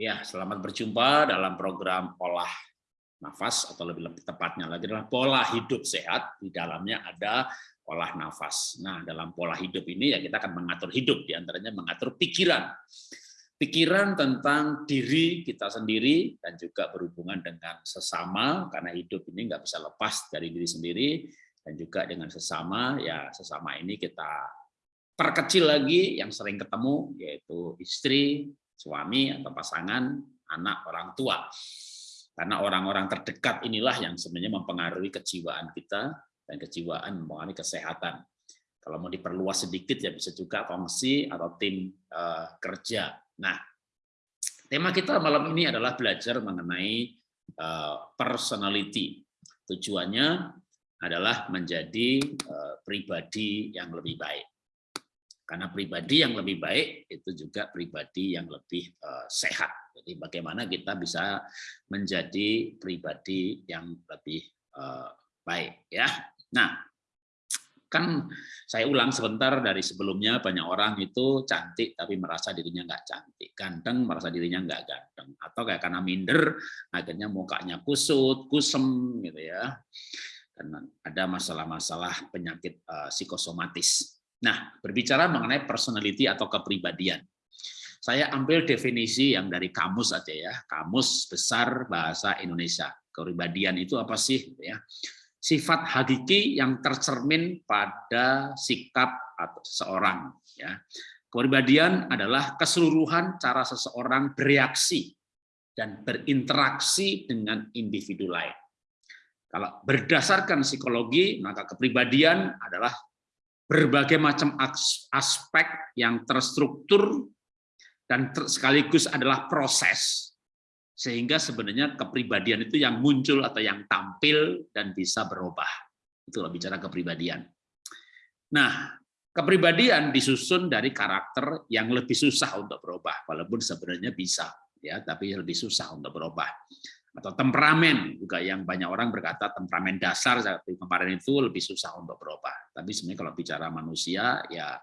Ya, selamat berjumpa dalam program olah nafas atau lebih, lebih tepatnya lagi adalah pola hidup sehat. Di dalamnya ada olah nafas. Nah, dalam pola hidup ini ya kita akan mengatur hidup, di antaranya mengatur pikiran. Pikiran tentang diri kita sendiri dan juga berhubungan dengan sesama, karena hidup ini nggak bisa lepas dari diri sendiri, dan juga dengan sesama, ya sesama ini kita perkecil lagi yang sering ketemu, yaitu istri, suami atau pasangan, anak, orang tua. Karena orang-orang terdekat inilah yang sebenarnya mempengaruhi kejiwaan kita dan kejiwaan mempengaruhi kesehatan. Kalau mau diperluas sedikit ya bisa juga fungsi atau tim uh, kerja. Nah, tema kita malam ini adalah belajar mengenai uh, personality. Tujuannya adalah menjadi uh, pribadi yang lebih baik. Karena pribadi yang lebih baik itu juga pribadi yang lebih uh, sehat. Jadi bagaimana kita bisa menjadi pribadi yang lebih uh, baik ya. Nah, kan saya ulang sebentar dari sebelumnya banyak orang itu cantik tapi merasa dirinya nggak cantik, ganteng merasa dirinya nggak ganteng, atau kayak karena minder akhirnya mukanya kusut, kusem gitu ya. Karena ada masalah-masalah penyakit uh, psikosomatis. Nah, berbicara mengenai personality atau kepribadian. Saya ambil definisi yang dari kamus aja ya, kamus besar bahasa Indonesia. Kepribadian itu apa sih ya? Sifat hakiki yang tercermin pada sikap atau seseorang ya. Kepribadian adalah keseluruhan cara seseorang bereaksi dan berinteraksi dengan individu lain. Kalau berdasarkan psikologi, maka kepribadian adalah berbagai macam aspek yang terstruktur dan sekaligus adalah proses. Sehingga sebenarnya kepribadian itu yang muncul atau yang tampil dan bisa berubah. Itulah bicara kepribadian. Nah, kepribadian disusun dari karakter yang lebih susah untuk berubah, walaupun sebenarnya bisa, ya, tapi lebih susah untuk berubah atau temperamen juga yang banyak orang berkata temperamen dasar seperti kemarin itu lebih susah untuk berubah. Tapi sebenarnya kalau bicara manusia ya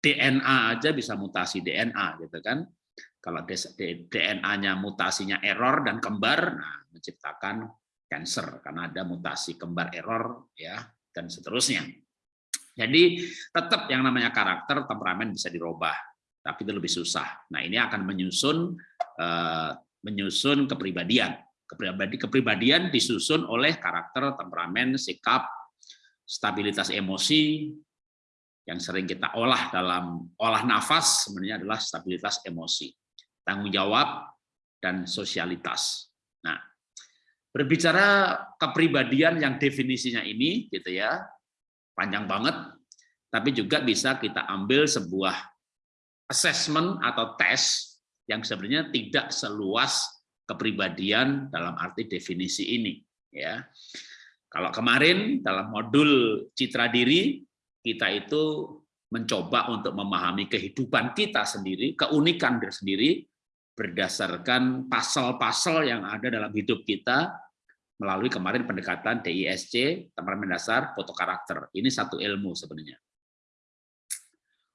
DNA aja bisa mutasi DNA gitu kan. Kalau DNA-nya mutasinya error dan kembar, nah menciptakan cancer karena ada mutasi kembar error ya dan seterusnya. Jadi tetap yang namanya karakter temperamen bisa dirubah, tapi itu lebih susah. Nah ini akan menyusun eh, menyusun kepribadian kepribadi kepribadian disusun oleh karakter, temperamen, sikap, stabilitas emosi yang sering kita olah dalam olah nafas sebenarnya adalah stabilitas emosi, tanggung jawab dan sosialitas. Nah, berbicara kepribadian yang definisinya ini gitu ya, panjang banget, tapi juga bisa kita ambil sebuah assessment atau tes yang sebenarnya tidak seluas kepribadian dalam arti definisi ini ya. Kalau kemarin dalam modul citra diri kita itu mencoba untuk memahami kehidupan kita sendiri, keunikan diri sendiri berdasarkan pasal-pasal yang ada dalam hidup kita melalui kemarin pendekatan DISC, temperamen dasar, foto karakter. Ini satu ilmu sebenarnya.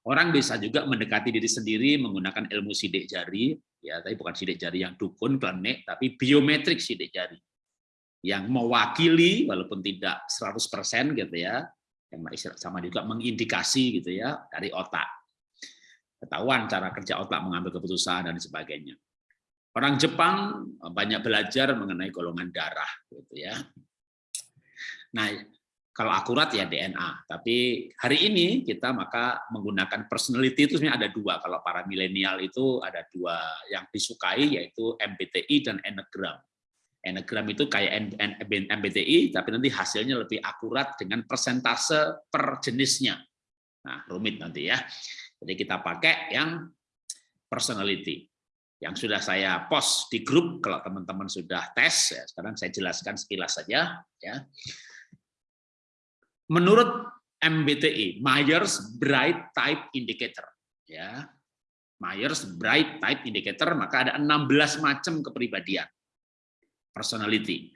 Orang bisa juga mendekati diri sendiri menggunakan ilmu sidik jari, ya, tapi bukan sidik jari yang dukun, klenik, tapi biometrik sidik jari. Yang mewakili, walaupun tidak 100% gitu ya, yang sama juga mengindikasi gitu ya, dari otak. Ketahuan cara kerja otak mengambil keputusan dan sebagainya. Orang Jepang banyak belajar mengenai golongan darah gitu ya. Nah, kalau akurat ya DNA. Tapi hari ini kita maka menggunakan personality itu sebenarnya ada dua. Kalau para milenial itu ada dua yang disukai yaitu MBTI dan Enneagram. Enneagram itu kayak MBTI, tapi nanti hasilnya lebih akurat dengan persentase per jenisnya. Nah, rumit nanti ya. Jadi kita pakai yang personality. Yang sudah saya post di grup, kalau teman-teman sudah tes, ya, sekarang saya jelaskan sekilas saja. ya Menurut MBTI, Myers-Briggs Type Indicator, ya, Myers-Briggs Type Indicator, maka ada 16 macam kepribadian, personality.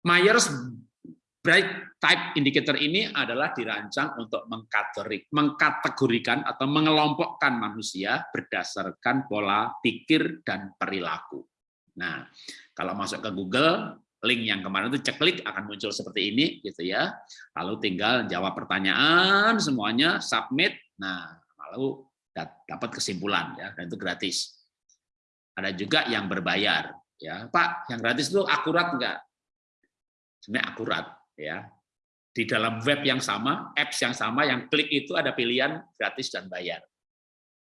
Myers bright type indicator ini adalah dirancang untuk mengkategorikan atau mengelompokkan manusia berdasarkan pola pikir dan perilaku. Nah, kalau masuk ke Google, link yang kemarin itu cek klik akan muncul seperti ini gitu ya. Lalu tinggal jawab pertanyaan semuanya, submit. Nah, lalu dapat kesimpulan ya, dan itu gratis. Ada juga yang berbayar ya. Pak, yang gratis itu akurat enggak? Sebenarnya akurat ya di dalam web yang sama, apps yang sama, yang klik itu ada pilihan gratis dan bayar.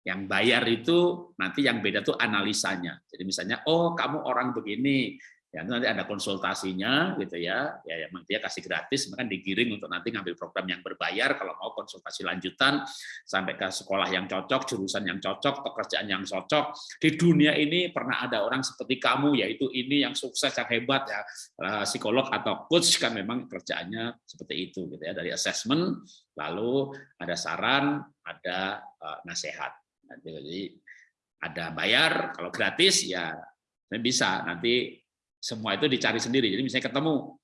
Yang bayar itu nanti yang beda tuh analisanya. Jadi misalnya, oh kamu orang begini, ya nanti ada konsultasinya gitu ya. Ya memang dia kasih gratis maka digiring untuk nanti ngambil program yang berbayar kalau mau konsultasi lanjutan sampai ke sekolah yang cocok jurusan yang cocok pekerjaan yang cocok. Di dunia ini pernah ada orang seperti kamu yaitu ini yang sukses yang hebat ya. Eh, psikolog atau coach kan memang kerjaannya seperti itu gitu ya. Dari assessment lalu ada saran ada uh, nasihat. Jadi ada bayar kalau gratis ya bisa nanti semua itu dicari sendiri. Jadi misalnya ketemu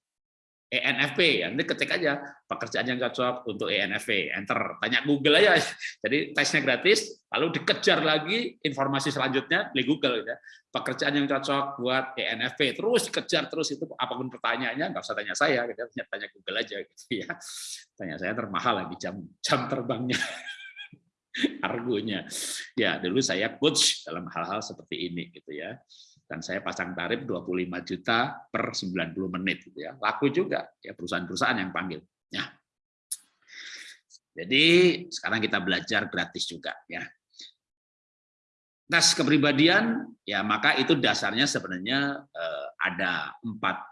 ENFP, ya nanti ketik aja pekerjaan yang cocok untuk ENFP, enter, tanya Google aja. Jadi tesnya gratis, lalu dikejar lagi informasi selanjutnya di Google ya. Pekerjaan yang cocok buat ENFP, terus dikejar terus itu apa pun pertanyaannya nggak usah tanya saya, gitu. tanya Google aja gitu ya. Tanya saya termahal lagi jam jam terbangnya. argonya. Ya, dulu saya coach dalam hal-hal seperti ini gitu ya dan saya pasang tarif 25 juta per 90 menit gitu ya. Laku juga ya perusahaan-perusahaan yang panggil. Ya. Jadi sekarang kita belajar gratis juga ya. Tes kepribadian ya maka itu dasarnya sebenarnya eh, ada empat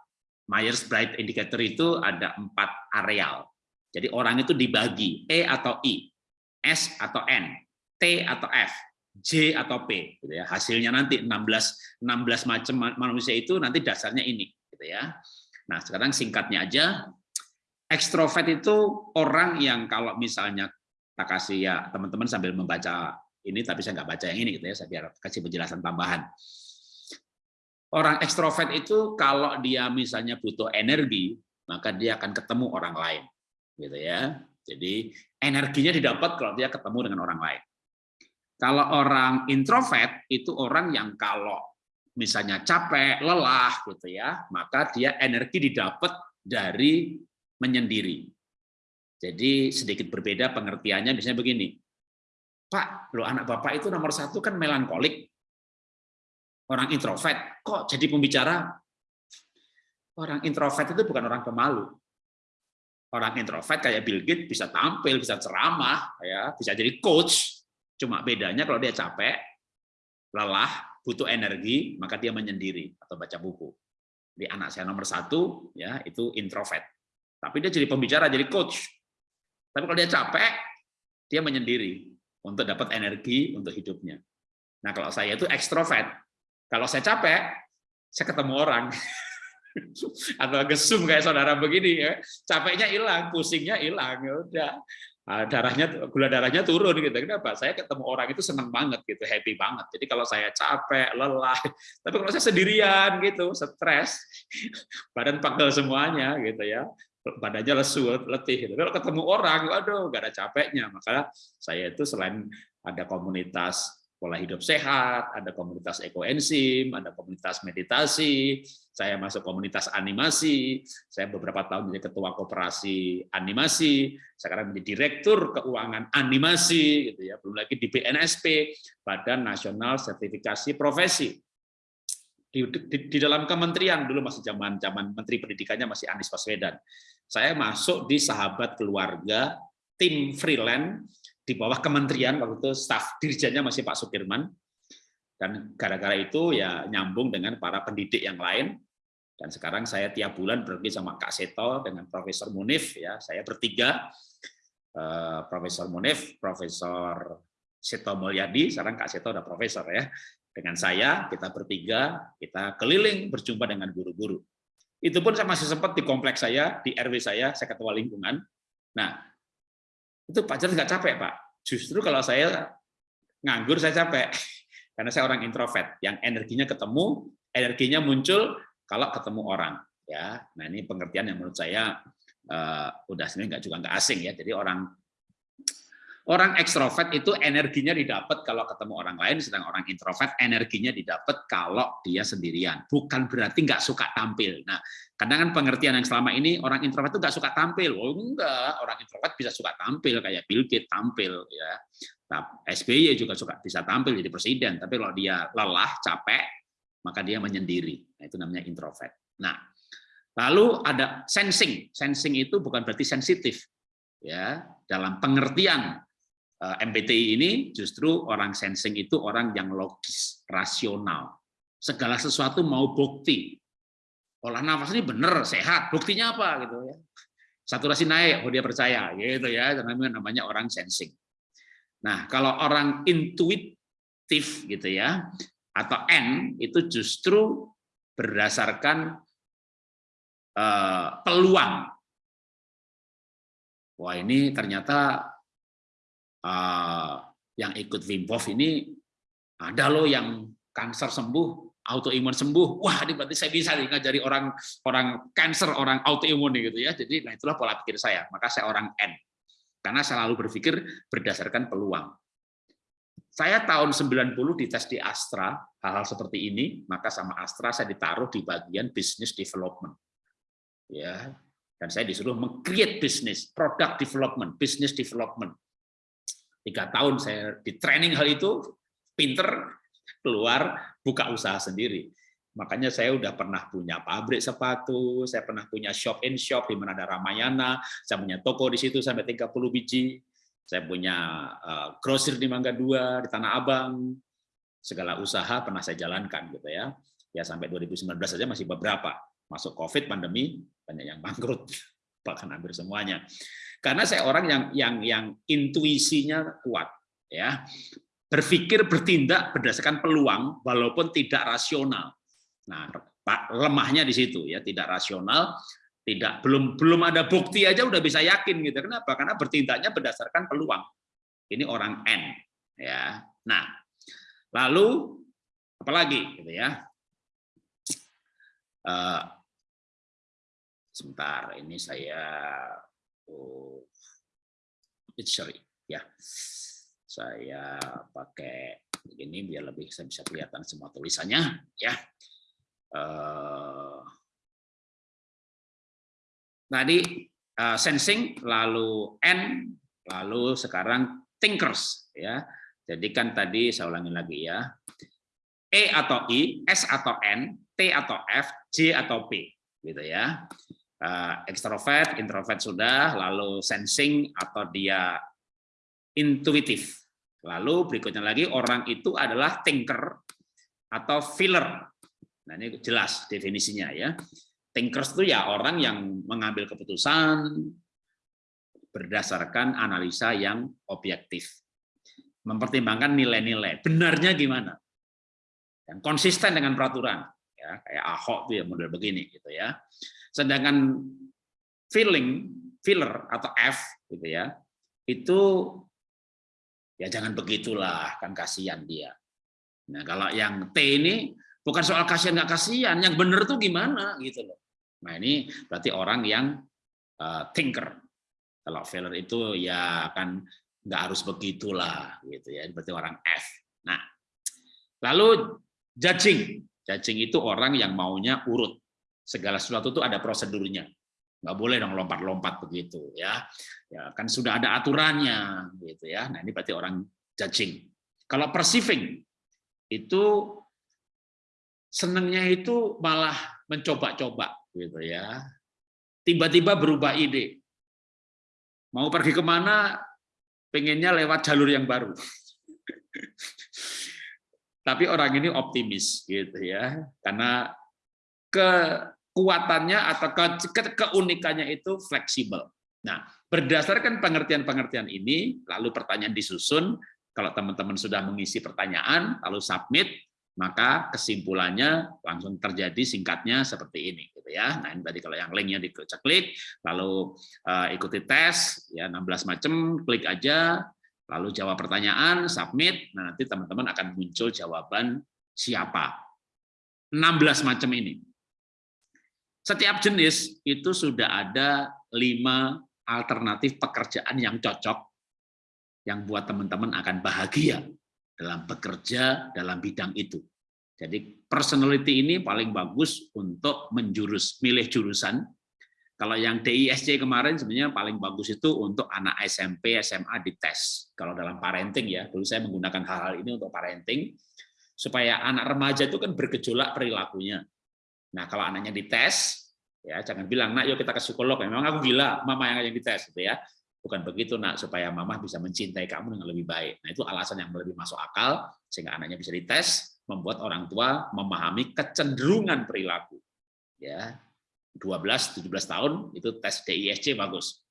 Myers-Briggs indicator itu ada empat areal. Jadi orang itu dibagi E atau I, S atau N, T atau F. J atau P gitu ya. Hasilnya nanti 16 16 macam manusia itu nanti dasarnya ini gitu ya. Nah, sekarang singkatnya aja ekstrovert itu orang yang kalau misalnya tak kasih ya teman-teman sambil membaca ini tapi saya nggak baca yang ini gitu ya, saya biar kasih penjelasan tambahan. Orang ekstrovert itu kalau dia misalnya butuh energi, maka dia akan ketemu orang lain gitu ya. Jadi energinya didapat kalau dia ketemu dengan orang lain. Kalau orang introvert itu orang yang kalau misalnya capek, lelah gitu ya, maka dia energi didapat dari menyendiri. Jadi sedikit berbeda pengertiannya misalnya begini. Pak, lo anak Bapak itu nomor satu kan melankolik. Orang introvert, kok jadi pembicara? Orang introvert itu bukan orang pemalu. Orang introvert kayak Bill Gates bisa tampil, bisa ceramah, ya, bisa jadi coach, Cuma bedanya kalau dia capek, lelah, butuh energi, maka dia menyendiri atau baca buku. Di anak saya nomor satu, ya itu introvert. Tapi dia jadi pembicara, jadi coach. Tapi kalau dia capek, dia menyendiri untuk dapat energi untuk hidupnya. Nah kalau saya itu ekstrovert. Kalau saya capek, saya ketemu orang. atau gesum kayak saudara begini ya capeknya hilang pusingnya hilang ya udah Ah, darahnya gula darahnya turun gitu. Kenapa? Saya ketemu orang itu senang banget gitu, happy banget. Jadi kalau saya capek, lelah, tapi kalau saya sendirian gitu, stres, badan pegel semuanya gitu ya. Badannya lesu, letih gitu. Kalau ketemu orang, aduh, gak ada capeknya. Maka saya itu selain ada komunitas pola hidup sehat, ada komunitas ekoenzim, ada komunitas meditasi, saya masuk komunitas animasi, saya beberapa tahun menjadi ketua koperasi animasi, sekarang menjadi direktur keuangan animasi, gitu ya, belum lagi di BNSP, Badan Nasional Sertifikasi Profesi. Di, di, di dalam kementerian dulu masih zaman zaman Menteri Pendidikannya masih Anies Baswedan. Saya masuk di sahabat keluarga tim freelance di bawah kementerian waktu itu staf dirjennya masih Pak Sukirman dan gara-gara itu ya nyambung dengan para pendidik yang lain. Dan sekarang saya tiap bulan pergi sama Kak Seto dengan Profesor Munif ya saya bertiga. Eh, Profesor Munif Profesor Seto Mulyadi sekarang Kak Seto udah profesor ya. Dengan saya kita bertiga kita keliling berjumpa dengan guru-guru. Itu pun saya masih sempat di kompleks saya di RW saya saya ketua lingkungan. Nah itu Pak Jar nggak capek Pak. Justru kalau saya nganggur saya capek, karena saya orang introvert yang energinya ketemu, energinya muncul kalau ketemu orang. Ya, nah ini pengertian yang menurut saya uh, udah sebenarnya nggak juga nggak asing ya. Jadi orang Orang ekstrovert itu energinya didapat kalau ketemu orang lain, sedang orang introvert energinya didapat kalau dia sendirian. Bukan berarti nggak suka tampil. Nah, kadang kan pengertian yang selama ini orang introvert itu nggak suka tampil. Oh enggak, orang introvert bisa suka tampil kayak Bill Gates tampil ya. SBY juga suka bisa tampil jadi presiden, tapi kalau dia lelah, capek, maka dia menyendiri. Nah, itu namanya introvert. Nah, lalu ada sensing. Sensing itu bukan berarti sensitif. Ya, dalam pengertian MBTI ini justru orang sensing itu orang yang logis, rasional. Segala sesuatu mau bukti. Olah nafas ini benar, sehat. Buktinya apa gitu ya? Saturasi naik, oh dia percaya gitu ya. Namanya namanya orang sensing. Nah, kalau orang intuitif gitu ya atau N itu justru berdasarkan uh, peluang. Wah, ini ternyata uh, yang ikut Wim Hof ini ada loh yang kanker sembuh, autoimun sembuh. Wah, ini berarti saya bisa nih ngajari orang orang kanker, orang autoimun gitu ya. Jadi nah itulah pola pikir saya. Maka saya orang N. Karena saya selalu berpikir berdasarkan peluang. Saya tahun 90 dites di Astra, hal-hal seperti ini, maka sama Astra saya ditaruh di bagian business development. Ya, dan saya disuruh meng-create business, product development, business development tiga tahun saya di training hal itu pinter keluar buka usaha sendiri. Makanya saya udah pernah punya pabrik sepatu saya pernah punya shop in shop di mana ada Ramayana saya punya toko di situ sampai 30 biji. Saya punya uh, grosir di Mangga Dua di Tanah Abang. Segala usaha pernah saya jalankan gitu ya. Ya sampai 2019 saja masih beberapa. Masuk covid pandemi banyak yang bangkrut. Bahkan hampir semuanya karena saya orang yang yang yang intuisinya kuat ya. Berpikir bertindak berdasarkan peluang walaupun tidak rasional. Nah lemahnya di situ ya. Tidak rasional tidak belum belum ada bukti aja udah bisa yakin gitu. Kenapa? Karena bertindaknya berdasarkan peluang. Ini orang N ya. Nah lalu apalagi gitu ya. Uh, sebentar ini saya oh, sorry ya. Saya pakai ini biar lebih saya bisa kelihatan semua tulisannya ya. Uh, tadi uh, sensing lalu N lalu sekarang thinkers ya. Jadi kan tadi saya ulangi lagi ya. E atau I S atau N T atau F J atau P gitu ya uh, ekstrovert, introvert sudah, lalu sensing atau dia intuitif. Lalu berikutnya lagi orang itu adalah thinker atau feeler. Nah ini jelas definisinya ya. Thinkers itu ya orang yang mengambil keputusan berdasarkan analisa yang objektif. Mempertimbangkan nilai-nilai. Benarnya gimana? Dan konsisten dengan peraturan. Ya, kayak Ahok tuh ya model begini gitu ya. Sedangkan feeling, feeler atau F gitu ya, itu ya jangan begitulah, kan kasihan dia. Nah, kalau yang T ini bukan soal kasihan nggak kasihan, yang benar tuh gimana gitu loh. Nah, ini berarti orang yang uh, thinker. Kalau feeler itu ya kan nggak harus begitulah gitu ya, berarti orang F. Nah, lalu judging. Judging itu orang yang maunya urut segala sesuatu itu ada prosedurnya. Nggak boleh dong lompat-lompat begitu ya. Ya kan sudah ada aturannya gitu ya. Nah ini berarti orang judging. Kalau perceiving itu senangnya itu malah mencoba-coba gitu ya. Tiba-tiba berubah ide. Mau pergi ke mana pengennya lewat jalur yang baru. Tapi orang ini optimis gitu ya. Karena ke kekuatannya atau ke, keunikannya itu fleksibel. Nah, berdasarkan pengertian-pengertian ini, lalu pertanyaan disusun, kalau teman-teman sudah mengisi pertanyaan, lalu submit, maka kesimpulannya langsung terjadi singkatnya seperti ini gitu ya. Nah, ini tadi kalau yang linknya diklik, lalu uh, ikuti tes ya 16 macam, klik aja, lalu jawab pertanyaan, submit. Nah, nanti teman-teman akan muncul jawaban siapa. 16 macam ini. Setiap jenis itu sudah ada lima alternatif pekerjaan yang cocok yang buat teman-teman akan bahagia dalam bekerja dalam bidang itu. Jadi personality ini paling bagus untuk menjurus, milih jurusan. Kalau yang DISC kemarin sebenarnya paling bagus itu untuk anak SMP, SMA dites. Kalau dalam parenting ya, dulu saya menggunakan hal-hal ini untuk parenting, supaya anak remaja itu kan bergejolak perilakunya. Nah kalau anaknya dites, ya jangan bilang, nak yuk kita ke psikolog, memang aku gila, mama yang yang dites, gitu ya. Bukan begitu nak, supaya mama bisa mencintai kamu dengan lebih baik. Nah itu alasan yang lebih masuk akal, sehingga anaknya bisa dites, membuat orang tua memahami kecenderungan perilaku. Ya, 12 17 tahun itu tes DISC bagus.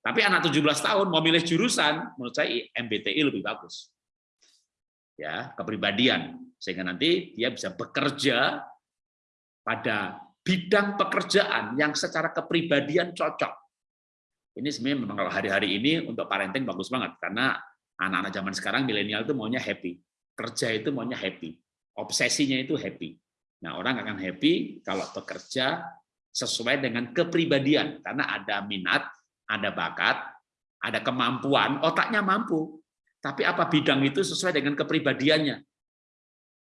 Tapi anak 17 tahun mau milih jurusan, menurut saya MBTI lebih bagus. Ya, kepribadian sehingga nanti dia bisa bekerja pada bidang pekerjaan yang secara kepribadian cocok. Ini sebenarnya memang kalau hari-hari ini untuk parenting bagus banget karena anak-anak zaman sekarang milenial itu maunya happy, kerja itu maunya happy obsesinya itu happy. Nah, orang akan happy kalau bekerja sesuai dengan kepribadian karena ada minat, ada bakat, ada kemampuan, otaknya mampu. Tapi apa bidang itu sesuai dengan kepribadiannya.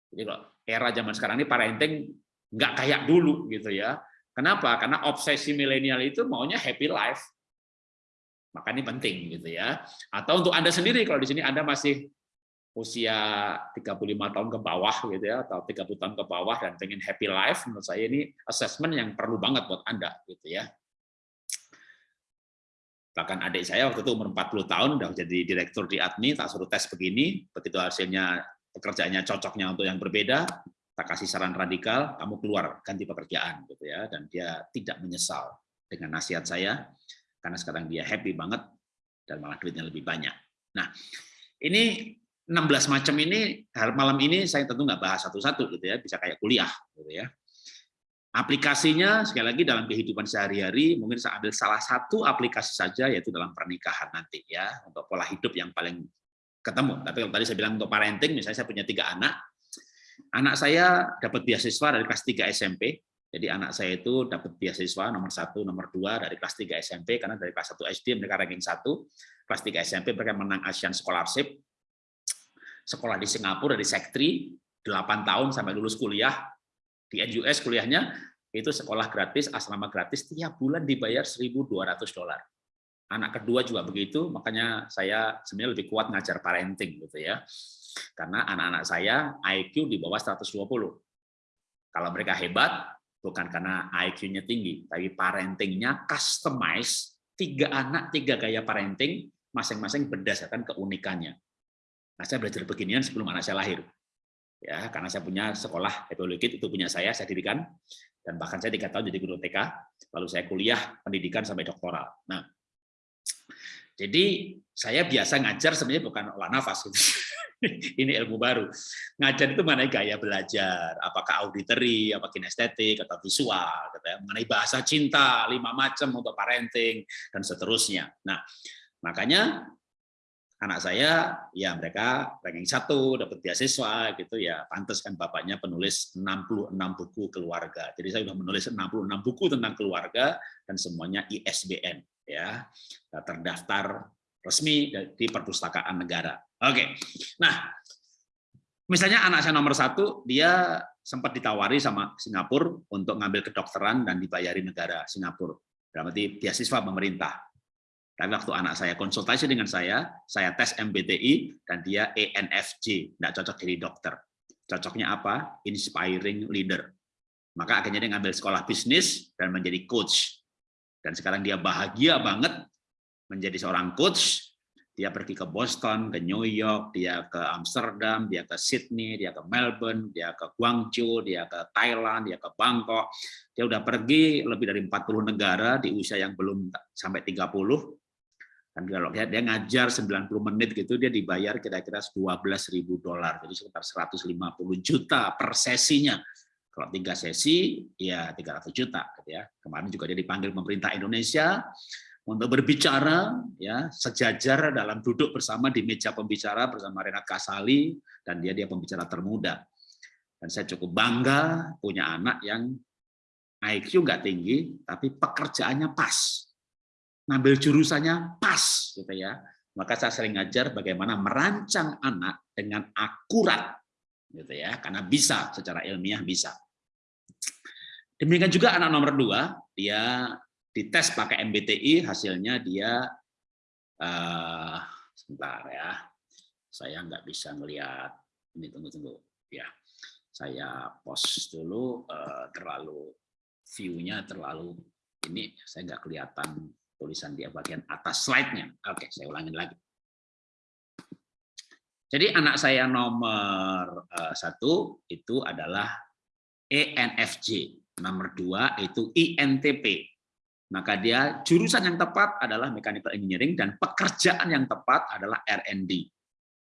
Jadi kalau era zaman sekarang ini parenting nggak kayak dulu gitu ya. Kenapa? Karena obsesi milenial itu maunya happy life. Maka ini penting gitu ya. Atau untuk Anda sendiri kalau di sini Anda masih usia 35 tahun ke bawah gitu ya atau 30 tahun ke bawah dan pengen happy life menurut saya ini assessment yang perlu banget buat Anda gitu ya. Bahkan adik saya waktu itu umur 40 tahun udah jadi direktur di admi tak suruh tes begini, begitu hasilnya pekerjaannya cocoknya untuk yang berbeda, tak kasih saran radikal, kamu keluar ganti pekerjaan gitu ya dan dia tidak menyesal dengan nasihat saya karena sekarang dia happy banget dan malah duitnya lebih banyak. Nah, ini 16 macam ini malam ini saya tentu nggak bahas satu-satu gitu ya, bisa kayak kuliah gitu ya. Aplikasinya sekali lagi dalam kehidupan sehari-hari mungkin saya ambil salah satu aplikasi saja yaitu dalam pernikahan nanti ya untuk pola hidup yang paling ketemu. Tapi kalau tadi saya bilang untuk parenting misalnya saya punya tiga anak, anak saya dapat beasiswa dari kelas 3 SMP. Jadi anak saya itu dapat beasiswa nomor satu, nomor dua dari kelas 3 SMP karena dari kelas 1 SD mereka ranking satu, kelas 3 SMP mereka menang Asian Scholarship, sekolah di Singapura di Sektri 8 tahun sampai lulus kuliah. Di NUS kuliahnya itu sekolah gratis asrama gratis tiap bulan dibayar 1.200 dolar. Anak kedua juga begitu makanya saya sebenarnya lebih kuat ngajar parenting gitu ya karena anak-anak saya IQ di bawah 120 kalau mereka hebat bukan karena IQ-nya tinggi tapi parentingnya customize tiga anak tiga gaya parenting masing-masing berdasarkan keunikannya Nah, saya belajar beginian sebelum anak saya lahir. Ya, karena saya punya sekolah epilogit itu punya saya, saya dirikan dan bahkan saya tiga tahun jadi guru TK, lalu saya kuliah pendidikan sampai doktoral. Nah, jadi saya biasa ngajar sebenarnya bukan olah nafas gitu. ini ilmu baru. Ngajar itu mana gaya belajar, apakah auditory, apa kinestetik, atau visual, gitu ya. mengenai bahasa cinta, lima macam untuk parenting, dan seterusnya. Nah, makanya anak saya ya mereka ranking satu dapat beasiswa gitu ya pantas kan bapaknya penulis 66 buku keluarga jadi saya sudah menulis 66 buku tentang keluarga dan semuanya ISBN ya terdaftar resmi di perpustakaan negara oke nah misalnya anak saya nomor satu dia sempat ditawari sama Singapura untuk ngambil kedokteran dan dibayari negara Singapura berarti beasiswa pemerintah tapi waktu anak saya konsultasi dengan saya, saya tes MBTI dan dia ENFJ, tidak cocok jadi dokter. Cocoknya apa? Inspiring leader. Maka akhirnya dia ngambil sekolah bisnis dan menjadi coach. Dan sekarang dia bahagia banget menjadi seorang coach. Dia pergi ke Boston, ke New York, dia ke Amsterdam, dia ke Sydney, dia ke Melbourne, dia ke Guangzhou, dia ke Thailand, dia ke Bangkok. Dia udah pergi lebih dari 40 negara di usia yang belum sampai 30 kan kalau dia, dia ngajar 90 menit gitu dia dibayar kira-kira 12.000 dolar jadi sekitar 150 juta per sesinya kalau tiga sesi ya 300 juta gitu ya kemarin juga dia dipanggil pemerintah Indonesia untuk berbicara ya sejajar dalam duduk bersama di meja pembicara bersama Renat Kasali dan dia dia pembicara termuda dan saya cukup bangga punya anak yang IQ nggak tinggi, tapi pekerjaannya pas. Ngambil jurusannya pas, gitu ya. Maka saya sering ngajar bagaimana merancang anak dengan akurat, gitu ya, karena bisa secara ilmiah bisa. Demikian juga anak nomor dua, dia dites pakai MBTI, hasilnya dia uh, sebentar ya, saya nggak bisa melihat ini tunggu tunggu ya, saya post dulu uh, terlalu view-nya terlalu ini saya nggak kelihatan tulisan di bagian atas slide-nya. Oke, saya ulangin lagi. Jadi anak saya nomor uh, satu itu adalah ENFJ Nomor dua itu INTP. Maka dia jurusan yang tepat adalah mechanical engineering dan pekerjaan yang tepat adalah R&D.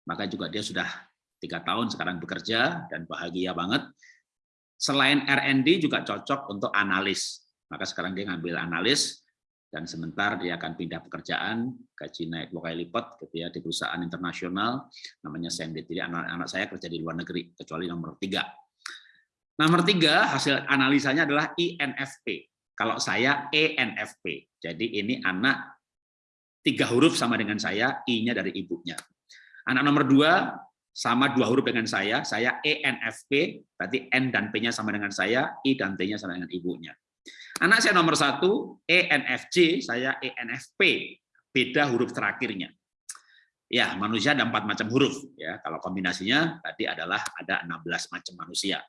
Maka juga dia sudah tiga tahun sekarang bekerja dan bahagia banget. Selain R&D juga cocok untuk analis. Maka sekarang dia ngambil analis dan sebentar dia akan pindah pekerjaan, gaji naik dua kali lipat gitu ya di perusahaan internasional namanya Sendit. Jadi anak-anak saya kerja di luar negeri kecuali nomor tiga Nomor tiga, hasil analisanya adalah INFP. Kalau saya ENFP. Jadi ini anak tiga huruf sama dengan saya, I-nya dari ibunya. Anak nomor dua, sama dua huruf dengan saya, saya ENFP, berarti N dan P-nya sama dengan saya, I dan T-nya sama dengan ibunya. Anak saya nomor satu, ENFJ, saya ENFP, beda huruf terakhirnya. Ya, manusia ada empat macam huruf. ya. Kalau kombinasinya tadi adalah ada 16 macam manusia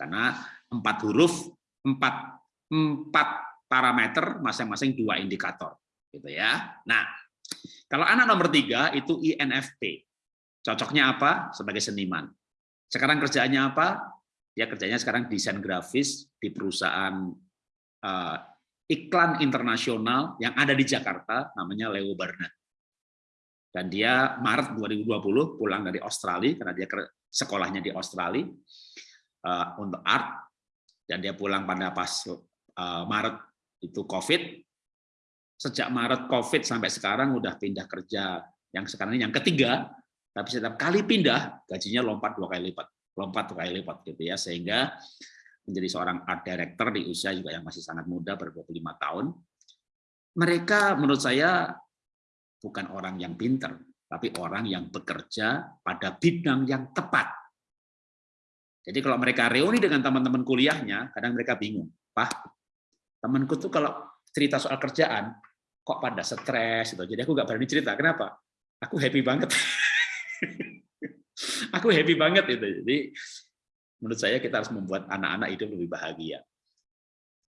karena empat huruf, empat, empat parameter, masing-masing dua indikator. gitu ya. Nah, kalau anak nomor tiga itu INFP. Cocoknya apa? Sebagai seniman. Sekarang kerjaannya apa? Dia kerjanya sekarang desain grafis di perusahaan uh, iklan internasional yang ada di Jakarta, namanya Leo Barnett. Dan dia Maret 2020 pulang dari Australia, karena dia sekolahnya di Australia, uh, untuk art dan dia pulang pada pas uh, Maret itu COVID. Sejak Maret COVID sampai sekarang udah pindah kerja yang sekarang ini yang ketiga, tapi setiap kali pindah gajinya lompat dua kali lipat, lompat dua kali lipat gitu ya sehingga menjadi seorang art director di usia juga yang masih sangat muda ber 25 tahun. Mereka menurut saya bukan orang yang pinter, tapi orang yang bekerja pada bidang yang tepat jadi kalau mereka reuni dengan teman-teman kuliahnya, kadang mereka bingung. Pak, temanku tuh kalau cerita soal kerjaan, kok pada stres gitu. Jadi aku nggak berani cerita. Kenapa? Aku happy banget. aku happy banget itu. Jadi menurut saya kita harus membuat anak-anak hidup lebih bahagia.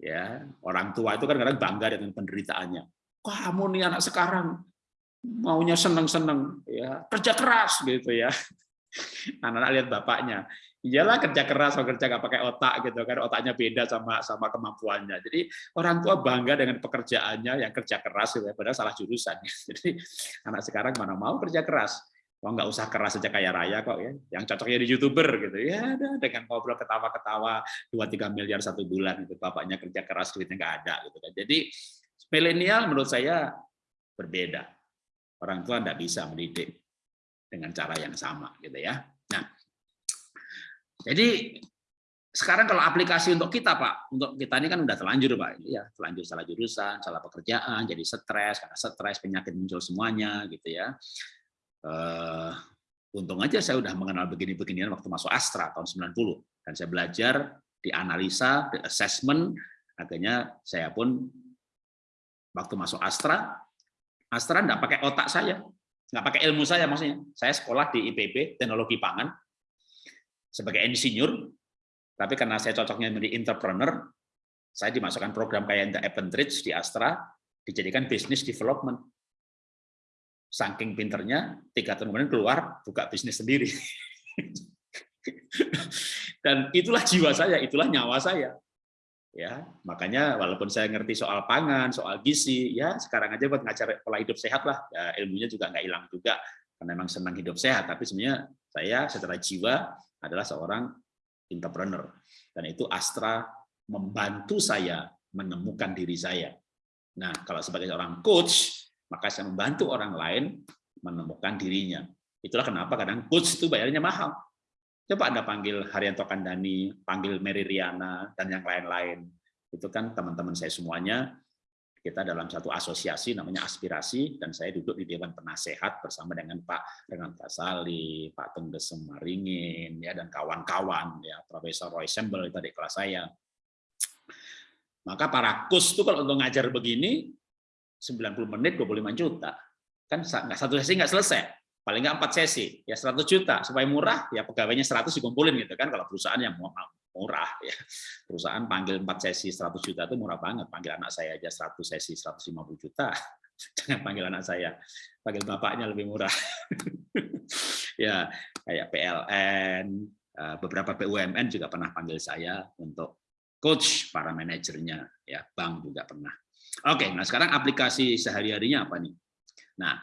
Ya, orang tua itu kan kadang bangga dengan penderitaannya. Kamu nih anak sekarang maunya seneng-seneng, ya kerja keras gitu ya. Anak-anak lihat bapaknya, iyalah kerja keras atau kerja nggak pakai otak gitu kan otaknya beda sama sama kemampuannya. Jadi orang tua bangga dengan pekerjaannya yang kerja keras gitu ya padahal salah jurusan. Jadi anak sekarang mana mau kerja keras. Oh, nggak usah keras saja kayak raya kok ya. Yang cocoknya di youtuber gitu. Ya dengan ngobrol ketawa-ketawa dua tiga miliar satu bulan itu bapaknya kerja keras duitnya nggak ada gitu kan. Jadi milenial menurut saya berbeda. Orang tua nggak bisa mendidik dengan cara yang sama gitu ya. Nah jadi sekarang kalau aplikasi untuk kita Pak, untuk kita ini kan udah terlanjur Pak, ya terlanjur salah jurusan, salah pekerjaan, jadi stres, karena stres penyakit muncul semuanya gitu ya. Uh, untung aja saya udah mengenal begini-beginian waktu masuk Astra tahun 90 dan saya belajar di analisa, di assessment, akhirnya saya pun waktu masuk Astra, Astra enggak pakai otak saya, nggak pakai ilmu saya maksudnya. Saya sekolah di IPB, teknologi pangan, sebagai insinyur, tapi karena saya cocoknya menjadi entrepreneur, saya dimasukkan program kayak The Appendage di Astra, dijadikan business development. Saking pinternya, tiga tahun kemudian keluar, buka bisnis sendiri. Dan itulah jiwa saya, itulah nyawa saya. Ya, makanya walaupun saya ngerti soal pangan, soal gizi, ya sekarang aja buat ngajar pola hidup sehat lah, ya, ilmunya juga nggak hilang juga, karena memang senang hidup sehat. Tapi sebenarnya saya secara jiwa adalah seorang entrepreneur. Dan itu Astra membantu saya menemukan diri saya. Nah, kalau sebagai seorang coach, maka saya membantu orang lain menemukan dirinya. Itulah kenapa kadang coach itu bayarnya mahal. Coba Anda panggil Haryanto Kandani, panggil Mary Riana, dan yang lain-lain. itu kan teman-teman saya semuanya kita dalam satu asosiasi namanya aspirasi dan saya duduk di dewan penasehat bersama dengan Pak Renat Kasali, Pak Tenggesem Maringin ya dan kawan-kawan ya Profesor Roy Sembel itu di kelas saya. Maka para kus itu kalau untuk ngajar begini 90 menit 25 juta. Kan nggak satu sesi nggak selesai. Paling nggak empat sesi, ya 100 juta. Supaya murah, ya pegawainya 100 dikumpulin gitu kan. Kalau perusahaan yang murah ya. Perusahaan panggil 4 sesi 100 juta itu murah banget. Panggil anak saya aja 100 sesi 150 juta. Jangan panggil anak saya. Panggil bapaknya lebih murah. ya, kayak PLN, eh, beberapa BUMN juga pernah panggil saya untuk coach para manajernya ya, bank juga pernah. Oke, nah sekarang aplikasi sehari-harinya apa nih? Nah,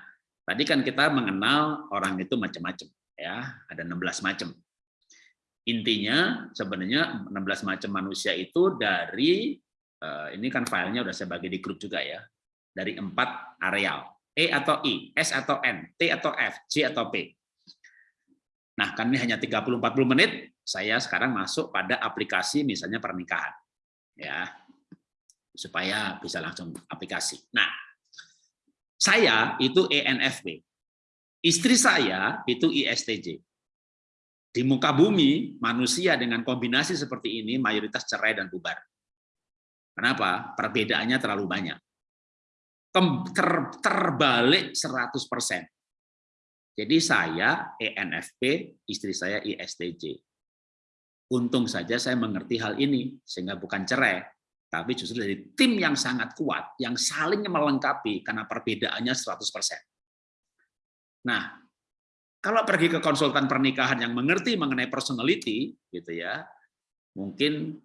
tadi kan kita mengenal orang itu macam-macam ya, ada 16 macam. Intinya sebenarnya 16 macam manusia itu dari eh, ini kan filenya udah saya bagi di grup juga ya. Dari empat areal. E atau I, S atau N, T atau F, J atau P. Nah, ini hanya 30-40 menit, saya sekarang masuk pada aplikasi misalnya pernikahan. Ya, supaya bisa langsung aplikasi. Nah, saya itu ENFP. Istri saya itu ISTJ. Di muka bumi, manusia dengan kombinasi seperti ini mayoritas cerai dan bubar. Kenapa? Perbedaannya terlalu banyak. Ter, terbalik 100%. Jadi saya ENFP, istri saya ISTJ. Untung saja saya mengerti hal ini, sehingga bukan cerai, tapi justru dari tim yang sangat kuat, yang saling melengkapi, karena perbedaannya 100%. Nah, kalau pergi ke konsultan pernikahan yang mengerti mengenai personality, gitu ya, mungkin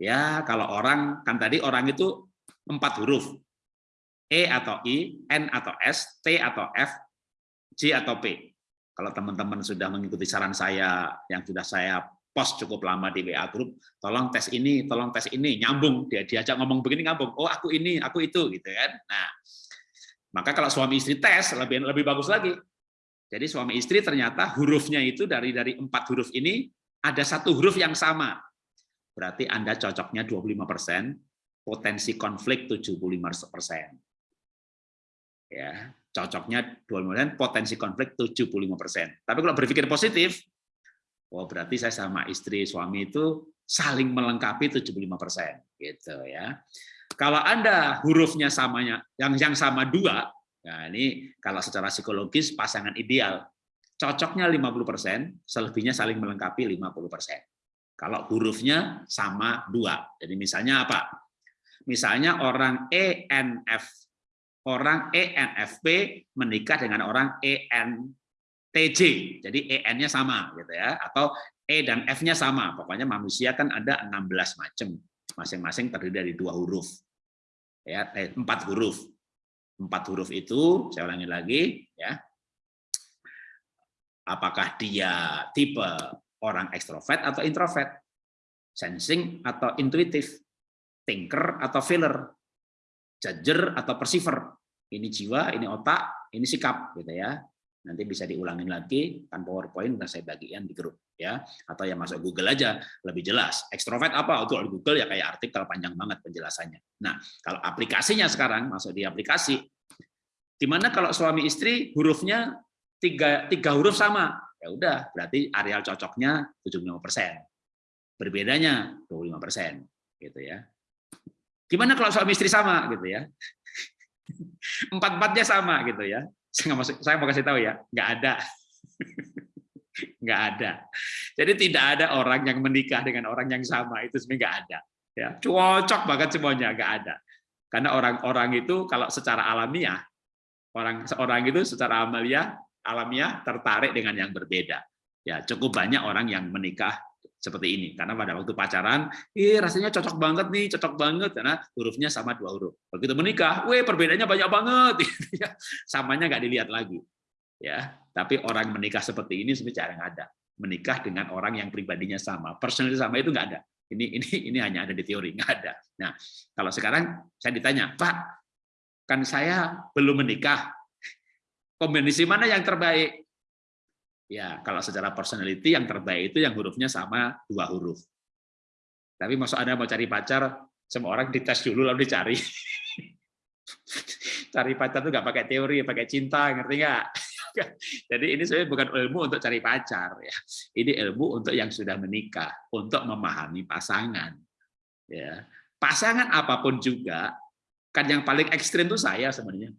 ya kalau orang kan tadi orang itu empat huruf, E atau I, N atau S, T atau F, J atau P. Kalau teman-teman sudah mengikuti saran saya yang sudah saya post cukup lama di WA grup, tolong tes ini, tolong tes ini, nyambung dia diajak ngomong begini nyambung. Oh aku ini, aku itu, gitu kan. Nah, maka kalau suami istri tes lebih lebih bagus lagi. Jadi suami istri ternyata hurufnya itu dari dari empat huruf ini ada satu huruf yang sama. Berarti Anda cocoknya 25%, potensi konflik 75%. Ya, cocoknya 25%, potensi konflik 75%. Tapi kalau berpikir positif, oh berarti saya sama istri suami itu saling melengkapi 75%, gitu ya. Kalau Anda hurufnya samanya yang yang sama dua, Nah, ini kalau secara psikologis pasangan ideal. Cocoknya 50%, selebihnya saling melengkapi 50%. Kalau hurufnya sama dua. Jadi misalnya apa? Misalnya orang ENF, orang ENFP menikah dengan orang ENTJ. Jadi EN-nya sama gitu ya, atau E dan F-nya sama. Pokoknya manusia kan ada 16 macam. Masing-masing terdiri dari dua huruf. Ya, eh, empat huruf empat huruf itu, saya ulangi lagi, ya. Apakah dia tipe orang ekstrovert atau introvert, sensing atau intuitif, thinker atau feeler, judger atau perceiver. Ini jiwa, ini otak, ini sikap, gitu ya. Nanti bisa diulangin lagi kan PowerPoint udah saya bagian di grup ya atau yang masuk Google aja lebih jelas. Extrovert apa? Itu di Google ya kayak artikel panjang banget penjelasannya. Nah, kalau aplikasinya sekarang masuk di aplikasi Di mana kalau suami istri hurufnya tiga, tiga huruf sama, ya udah berarti areal cocoknya 75 persen. Berbedanya 25 persen, gitu ya. Gimana kalau suami istri sama, gitu ya? Empat-empatnya sama, gitu ya. Saya, masuk, saya mau kasih tahu ya, nggak ada. nggak ada. Jadi tidak ada orang yang menikah dengan orang yang sama, itu sebenarnya nggak ada. Ya, cocok banget semuanya, nggak ada. Karena orang-orang itu kalau secara alamiah orang seorang itu secara amalia alamiah tertarik dengan yang berbeda. Ya, cukup banyak orang yang menikah seperti ini karena pada waktu pacaran, ih rasanya cocok banget nih, cocok banget karena hurufnya sama dua huruf. Begitu menikah, weh perbedaannya banyak banget, ya, samanya nggak dilihat lagi. Ya, tapi orang menikah seperti ini sebenarnya nggak ada. Menikah dengan orang yang pribadinya sama, personality sama itu nggak ada. Ini ini ini hanya ada di teori, nggak ada. Nah, kalau sekarang saya ditanya, Pak, kan saya belum menikah. Kombinasi mana yang terbaik? Ya, kalau secara personality yang terbaik itu yang hurufnya sama dua huruf. Tapi maksud Anda mau cari pacar, Semua orang dites dulu lalu dicari. cari pacar tuh nggak pakai teori, pakai cinta, ngerti nggak? Jadi ini sebenarnya bukan ilmu untuk cari pacar ya. Ini ilmu untuk yang sudah menikah, untuk memahami pasangan. Ya. Pasangan apa pun juga, kan yang paling ekstrim itu saya sebenarnya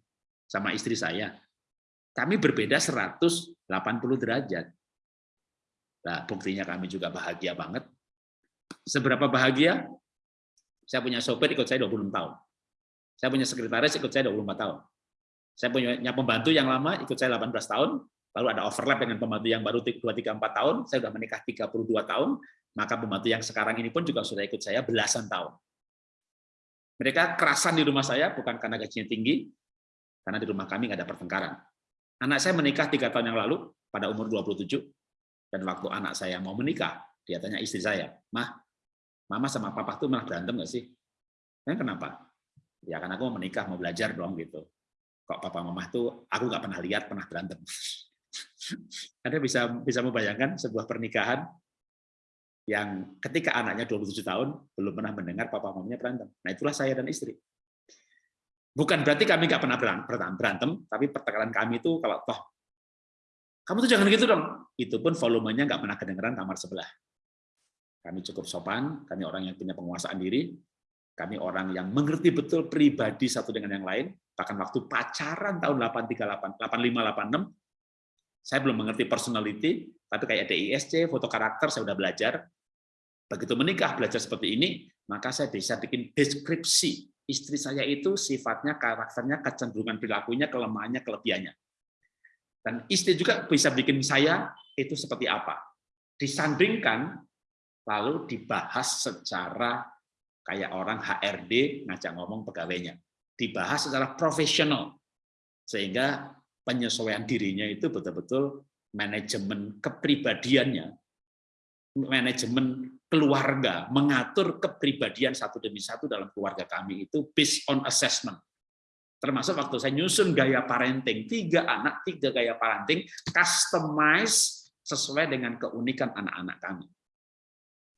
sama istri saya. Kami berbeda 180 derajat. Nah, buktinya kami juga bahagia banget. Seberapa bahagia? Saya punya sopir ikut saya 26 tahun. Saya punya sekretaris ikut saya 24 tahun. Saya punya pembantu yang lama ikut saya 18 tahun, lalu ada overlap dengan pembantu yang baru 2 3 4 tahun, saya sudah menikah 32 tahun, maka pembantu yang sekarang ini pun juga sudah ikut saya belasan tahun. Mereka kerasan di rumah saya bukan karena gajinya tinggi, karena di rumah kami nggak ada pertengkaran. Anak saya menikah tiga tahun yang lalu pada umur 27, dan waktu anak saya mau menikah, dia tanya istri saya, Mah, Mama sama Papa tuh malah berantem nggak sih? Dan kenapa? Ya karena aku mau menikah, mau belajar dong gitu. Kok Papa Mama tuh aku nggak pernah lihat pernah berantem. Anda bisa bisa membayangkan sebuah pernikahan yang ketika anaknya 27 tahun belum pernah mendengar papa mamanya berantem. Nah itulah saya dan istri. Bukan berarti kami nggak pernah berantem, tapi pertengkaran kami itu kalau toh kamu tuh jangan gitu dong. Itu pun volumenya nggak pernah kedengeran kamar sebelah. Kami cukup sopan, kami orang yang punya penguasaan diri, kami orang yang mengerti betul pribadi satu dengan yang lain. Bahkan waktu pacaran tahun 838, 8586, saya belum mengerti personality, tapi kayak DISC, foto karakter, saya sudah belajar. Begitu menikah, belajar seperti ini, maka saya bisa bikin deskripsi. Istri saya itu sifatnya, karakternya, kecenderungan perilakunya, kelemahannya, kelebihannya. Dan istri juga bisa bikin saya itu seperti apa. Disandingkan, lalu dibahas secara kayak orang HRD ngajak ngomong pegawainya. Dibahas secara profesional. Sehingga penyesuaian dirinya itu betul-betul manajemen kepribadiannya, manajemen keluarga, mengatur kepribadian satu demi satu dalam keluarga kami itu based on assessment. Termasuk waktu saya nyusun gaya parenting, tiga anak, tiga gaya parenting, customize sesuai dengan keunikan anak-anak kami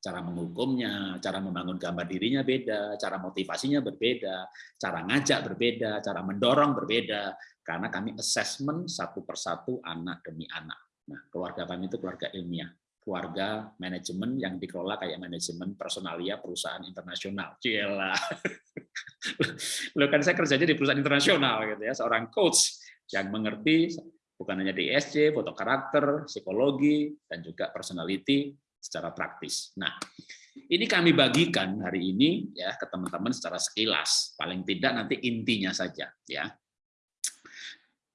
cara menghukumnya, cara membangun gambar dirinya beda, cara motivasinya berbeda, cara ngajak berbeda, cara mendorong berbeda, karena kami assessment satu persatu anak demi anak. Nah, keluarga kami itu keluarga ilmiah, keluarga manajemen yang dikelola kayak manajemen personalia perusahaan internasional. Cila. Lo kan saya kerjanya di perusahaan internasional gitu ya, seorang coach yang mengerti bukan hanya DSC, foto karakter, psikologi, dan juga personality, secara praktis. Nah, ini kami bagikan hari ini ya ke teman-teman secara sekilas, paling tidak nanti intinya saja ya.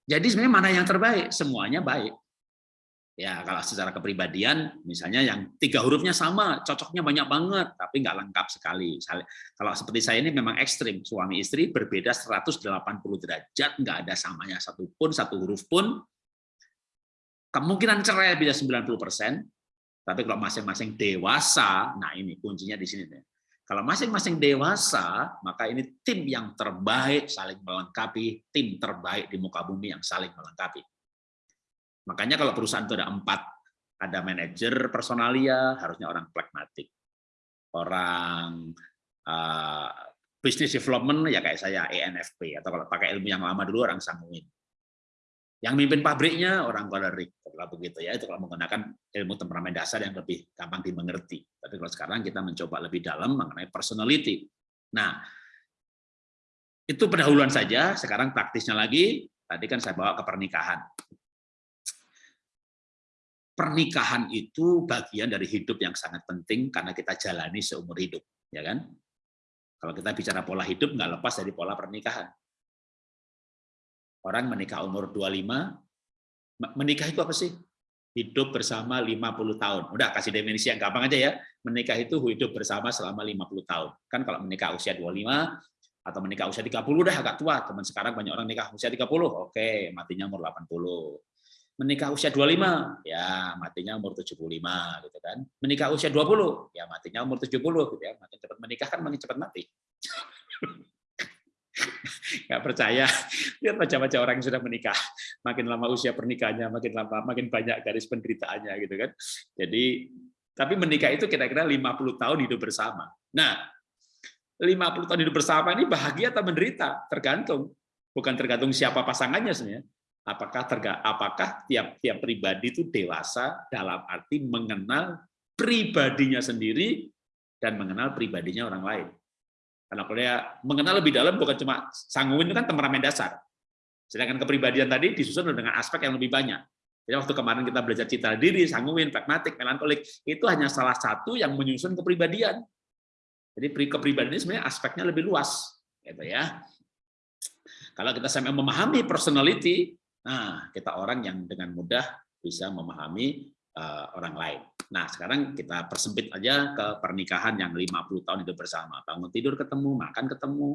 Jadi sebenarnya mana yang terbaik? Semuanya baik. Ya, kalau secara kepribadian, misalnya yang tiga hurufnya sama, cocoknya banyak banget, tapi nggak lengkap sekali. Kalau seperti saya ini memang ekstrim, suami istri berbeda 180 derajat, nggak ada samanya satu pun, satu huruf pun. Kemungkinan cerai bisa 90 persen, tapi kalau masing-masing dewasa, nah ini kuncinya di sini. Kalau masing-masing dewasa, maka ini tim yang terbaik saling melengkapi, tim terbaik di muka bumi yang saling melengkapi. Makanya kalau perusahaan itu ada empat, ada manajer personalia, harusnya orang pragmatik. Orang uh, business development, ya kayak saya ENFP, atau kalau pakai ilmu yang lama dulu orang sanguin. Yang mimpin pabriknya orang kolerik, kalau begitu ya. Itu kalau menggunakan ilmu temperamen dasar yang lebih gampang dimengerti. Tapi kalau sekarang kita mencoba lebih dalam mengenai personality. Nah, itu pendahuluan saja. Sekarang praktisnya lagi. Tadi kan saya bawa ke pernikahan. Pernikahan itu bagian dari hidup yang sangat penting karena kita jalani seumur hidup, ya kan? Kalau kita bicara pola hidup nggak lepas dari pola pernikahan. Orang menikah umur 25, menikah itu apa sih? Hidup bersama 50 tahun. Udah kasih definisi yang gampang aja ya. Menikah itu hidup bersama selama 50 tahun. Kan kalau menikah usia 25 atau menikah usia 30 udah agak tua. Teman sekarang banyak orang nikah usia 30, oke, matinya umur 80. Menikah usia 25, ya matinya umur 75 gitu kan. Menikah usia 20, ya matinya umur 70 gitu ya. Makin cepat menikah kan makin cepat mati. nggak percaya lihat macam-macam orang yang sudah menikah makin lama usia pernikahannya makin lama makin banyak garis penderitaannya gitu kan jadi tapi menikah itu kira-kira 50 tahun hidup bersama nah 50 tahun hidup bersama ini bahagia atau menderita? Tergantung. Bukan tergantung siapa pasangannya sebenarnya. Apakah terga, apakah tiap-tiap pribadi itu dewasa dalam arti mengenal pribadinya sendiri dan mengenal pribadinya orang lain. Karena dia mengenal lebih dalam bukan cuma sanguin itu kan temperamen dasar. Sedangkan kepribadian tadi disusun dengan aspek yang lebih banyak. Jadi waktu kemarin kita belajar citra diri, sanguin, pragmatik, melankolik, itu hanya salah satu yang menyusun kepribadian. Jadi kepribadian ini sebenarnya aspeknya lebih luas, gitu ya. Kalau kita sampai memahami personality, nah kita orang yang dengan mudah bisa memahami orang lain. Nah, sekarang kita persempit aja ke pernikahan yang 50 tahun hidup bersama. Bangun tidur ketemu, makan ketemu.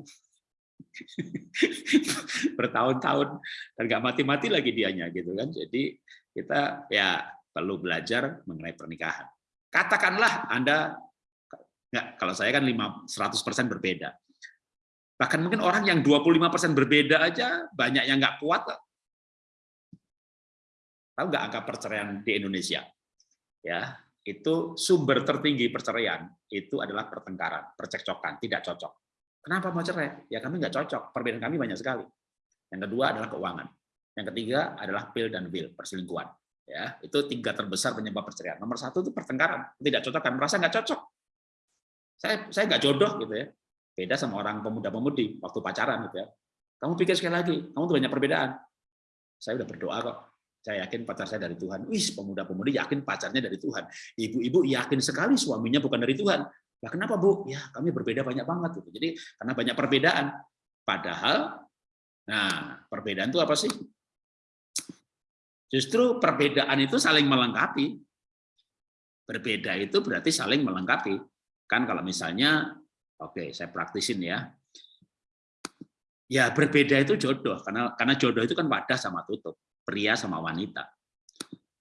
Bertahun-tahun dan mati-mati lagi dianya gitu kan. Jadi kita ya perlu belajar mengenai pernikahan. Katakanlah Anda Nggak, kalau saya kan 5, 100% berbeda. Bahkan mungkin orang yang 25% berbeda aja banyak yang nggak kuat. Tahu nggak angka perceraian di Indonesia? Ya, itu sumber tertinggi perceraian itu adalah pertengkaran, percekcokan, tidak cocok. Kenapa mau cerai? Ya kami nggak cocok, perbedaan kami banyak sekali. Yang kedua adalah keuangan. Yang ketiga adalah pil dan will, perselingkuhan. Ya, itu tiga terbesar penyebab perceraian. Nomor satu itu pertengkaran, tidak cocok kan, merasa nggak cocok saya saya nggak jodoh gitu ya beda sama orang pemuda-pemudi waktu pacaran gitu ya kamu pikir sekali lagi kamu tuh banyak perbedaan saya udah berdoa kok saya yakin pacar saya dari Tuhan. Wis pemuda-pemudi yakin pacarnya dari Tuhan. Ibu-ibu yakin sekali suaminya bukan dari Tuhan. Lah kenapa bu? Ya kami berbeda banyak banget gitu. Jadi karena banyak perbedaan. Padahal nah perbedaan itu apa sih? Justru perbedaan itu saling melengkapi. Berbeda itu berarti saling melengkapi. Kan kalau misalnya, oke saya praktisin ya, ya berbeda itu jodoh. Karena karena jodoh itu kan wadah sama tutup, pria sama wanita.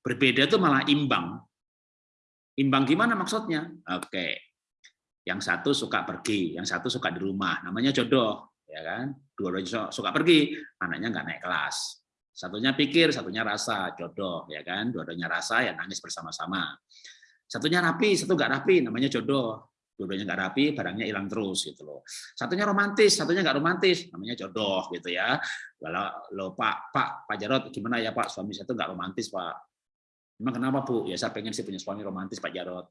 Berbeda itu malah imbang. Imbang gimana maksudnya? Oke. Yang satu suka pergi, yang satu suka di rumah, namanya jodoh, ya kan? Dua-duanya suka pergi, anaknya nggak naik kelas. Satunya pikir, satunya rasa, jodoh, ya kan? Dua-duanya rasa ya nangis bersama-sama. Satunya rapi, satu nggak rapi, namanya jodoh dua-duanya nggak rapi, barangnya hilang terus gitu loh. Satunya romantis, satunya nggak romantis, namanya jodoh gitu ya. Kalau lo Pak, Pak, Pak Jarot gimana ya Pak, suami saya tuh nggak romantis Pak. Emang kenapa Bu? Ya saya pengen sih punya suami romantis Pak Jarot.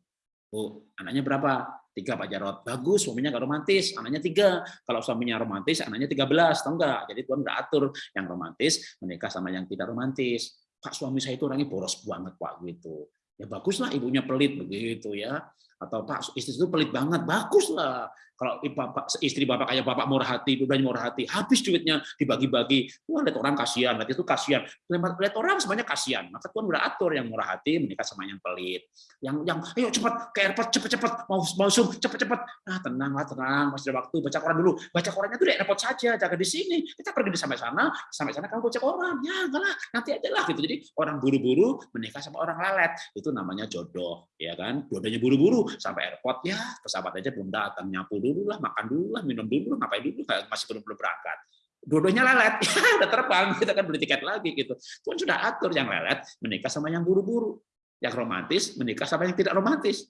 Bu, anaknya berapa? Tiga Pak Jarot. Bagus, suaminya nggak romantis, anaknya tiga. Kalau suaminya romantis, anaknya tiga belas, tau nggak? Jadi Tuhan nggak atur yang romantis menikah sama yang tidak romantis. Pak suami saya itu orangnya boros banget Pak gitu. Ya baguslah ibunya pelit begitu ya atau Pak istri itu pelit banget, bagus lah. Kalau bapak, istri bapak kayak bapak murah hati, dudanya murah hati, habis duitnya dibagi-bagi. Wah, lihat orang kasihan, lihat itu kasihan. Lihat orang semuanya kasihan. Maka Tuhan udah atur yang murah hati menikah sama yang pelit. Yang yang ayo cepat ke airport cepat-cepat mau mau zoom cepat-cepat. Nah, tenanglah, tenang, masih ada waktu baca koran dulu. Baca korannya tuh di airport saja, jaga di sini. Kita pergi di sampai sana, sampai sana kamu baca koran. Ya, enggak lah, nanti aja lah gitu. Jadi orang buru-buru menikah sama orang lalet. Itu namanya jodoh, ya kan? Jodohnya buru-buru sampai airport ya pesawat aja belum datang. Nyapu dulu lah makan dulu lah minum dulu ngapain dulu? Masih belum belum berangkat. Dua-duanya lelet ya udah terbang kita kan beli tiket lagi gitu. Pun sudah atur yang lelet menikah sama yang buru-buru. Yang romantis menikah sama yang tidak romantis.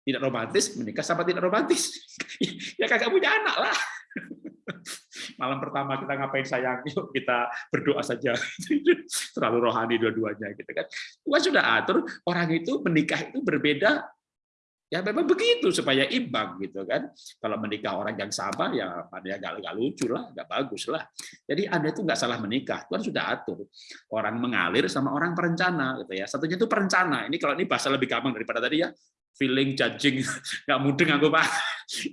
Tidak romantis menikah sama tidak romantis. Ya kagak punya anak lah. Malam pertama kita ngapain sayang? Yuk kita berdoa saja. Terlalu rohani dua-duanya gitu kan. Tuhan sudah atur orang itu menikah itu berbeda Ya memang begitu supaya imbang gitu kan. Kalau menikah orang yang sama ya pada nggak nggak lucu lah, nggak bagus lah. Jadi anda itu nggak salah menikah, Tuhan sudah atur. Orang mengalir sama orang perencana gitu ya. Satunya itu perencana. Ini kalau ini bahasa lebih gampang daripada tadi ya feeling judging nggak mudeng aku pak.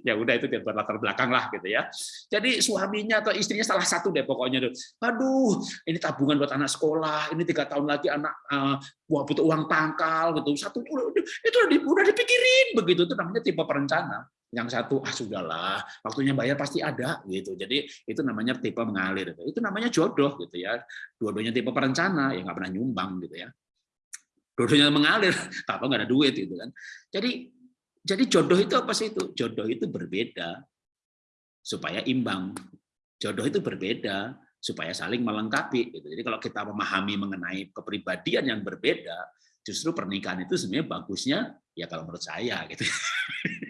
Ya udah itu buat latar belakang lah gitu ya. Jadi suaminya atau istrinya salah satu deh pokoknya tuh. Aduh ini tabungan buat anak sekolah ini tiga tahun lagi anak uh, butuh uang pangkal gitu. Satu itu udah, udah dipikirin begitu. Itu namanya tipe perencana. Yang satu ah sudahlah waktunya bayar pasti ada gitu. Jadi itu namanya tipe mengalir. Itu namanya jodoh gitu ya. Dua-duanya tipe perencana ya nggak pernah nyumbang gitu ya dua mengalir, apa nggak ada duit gitu kan. Jadi jadi jodoh itu apa sih itu? Jodoh itu berbeda supaya imbang. Jodoh itu berbeda supaya saling melengkapi. Gitu. Jadi kalau kita memahami mengenai kepribadian yang berbeda, justru pernikahan itu sebenarnya bagusnya ya kalau menurut saya gitu.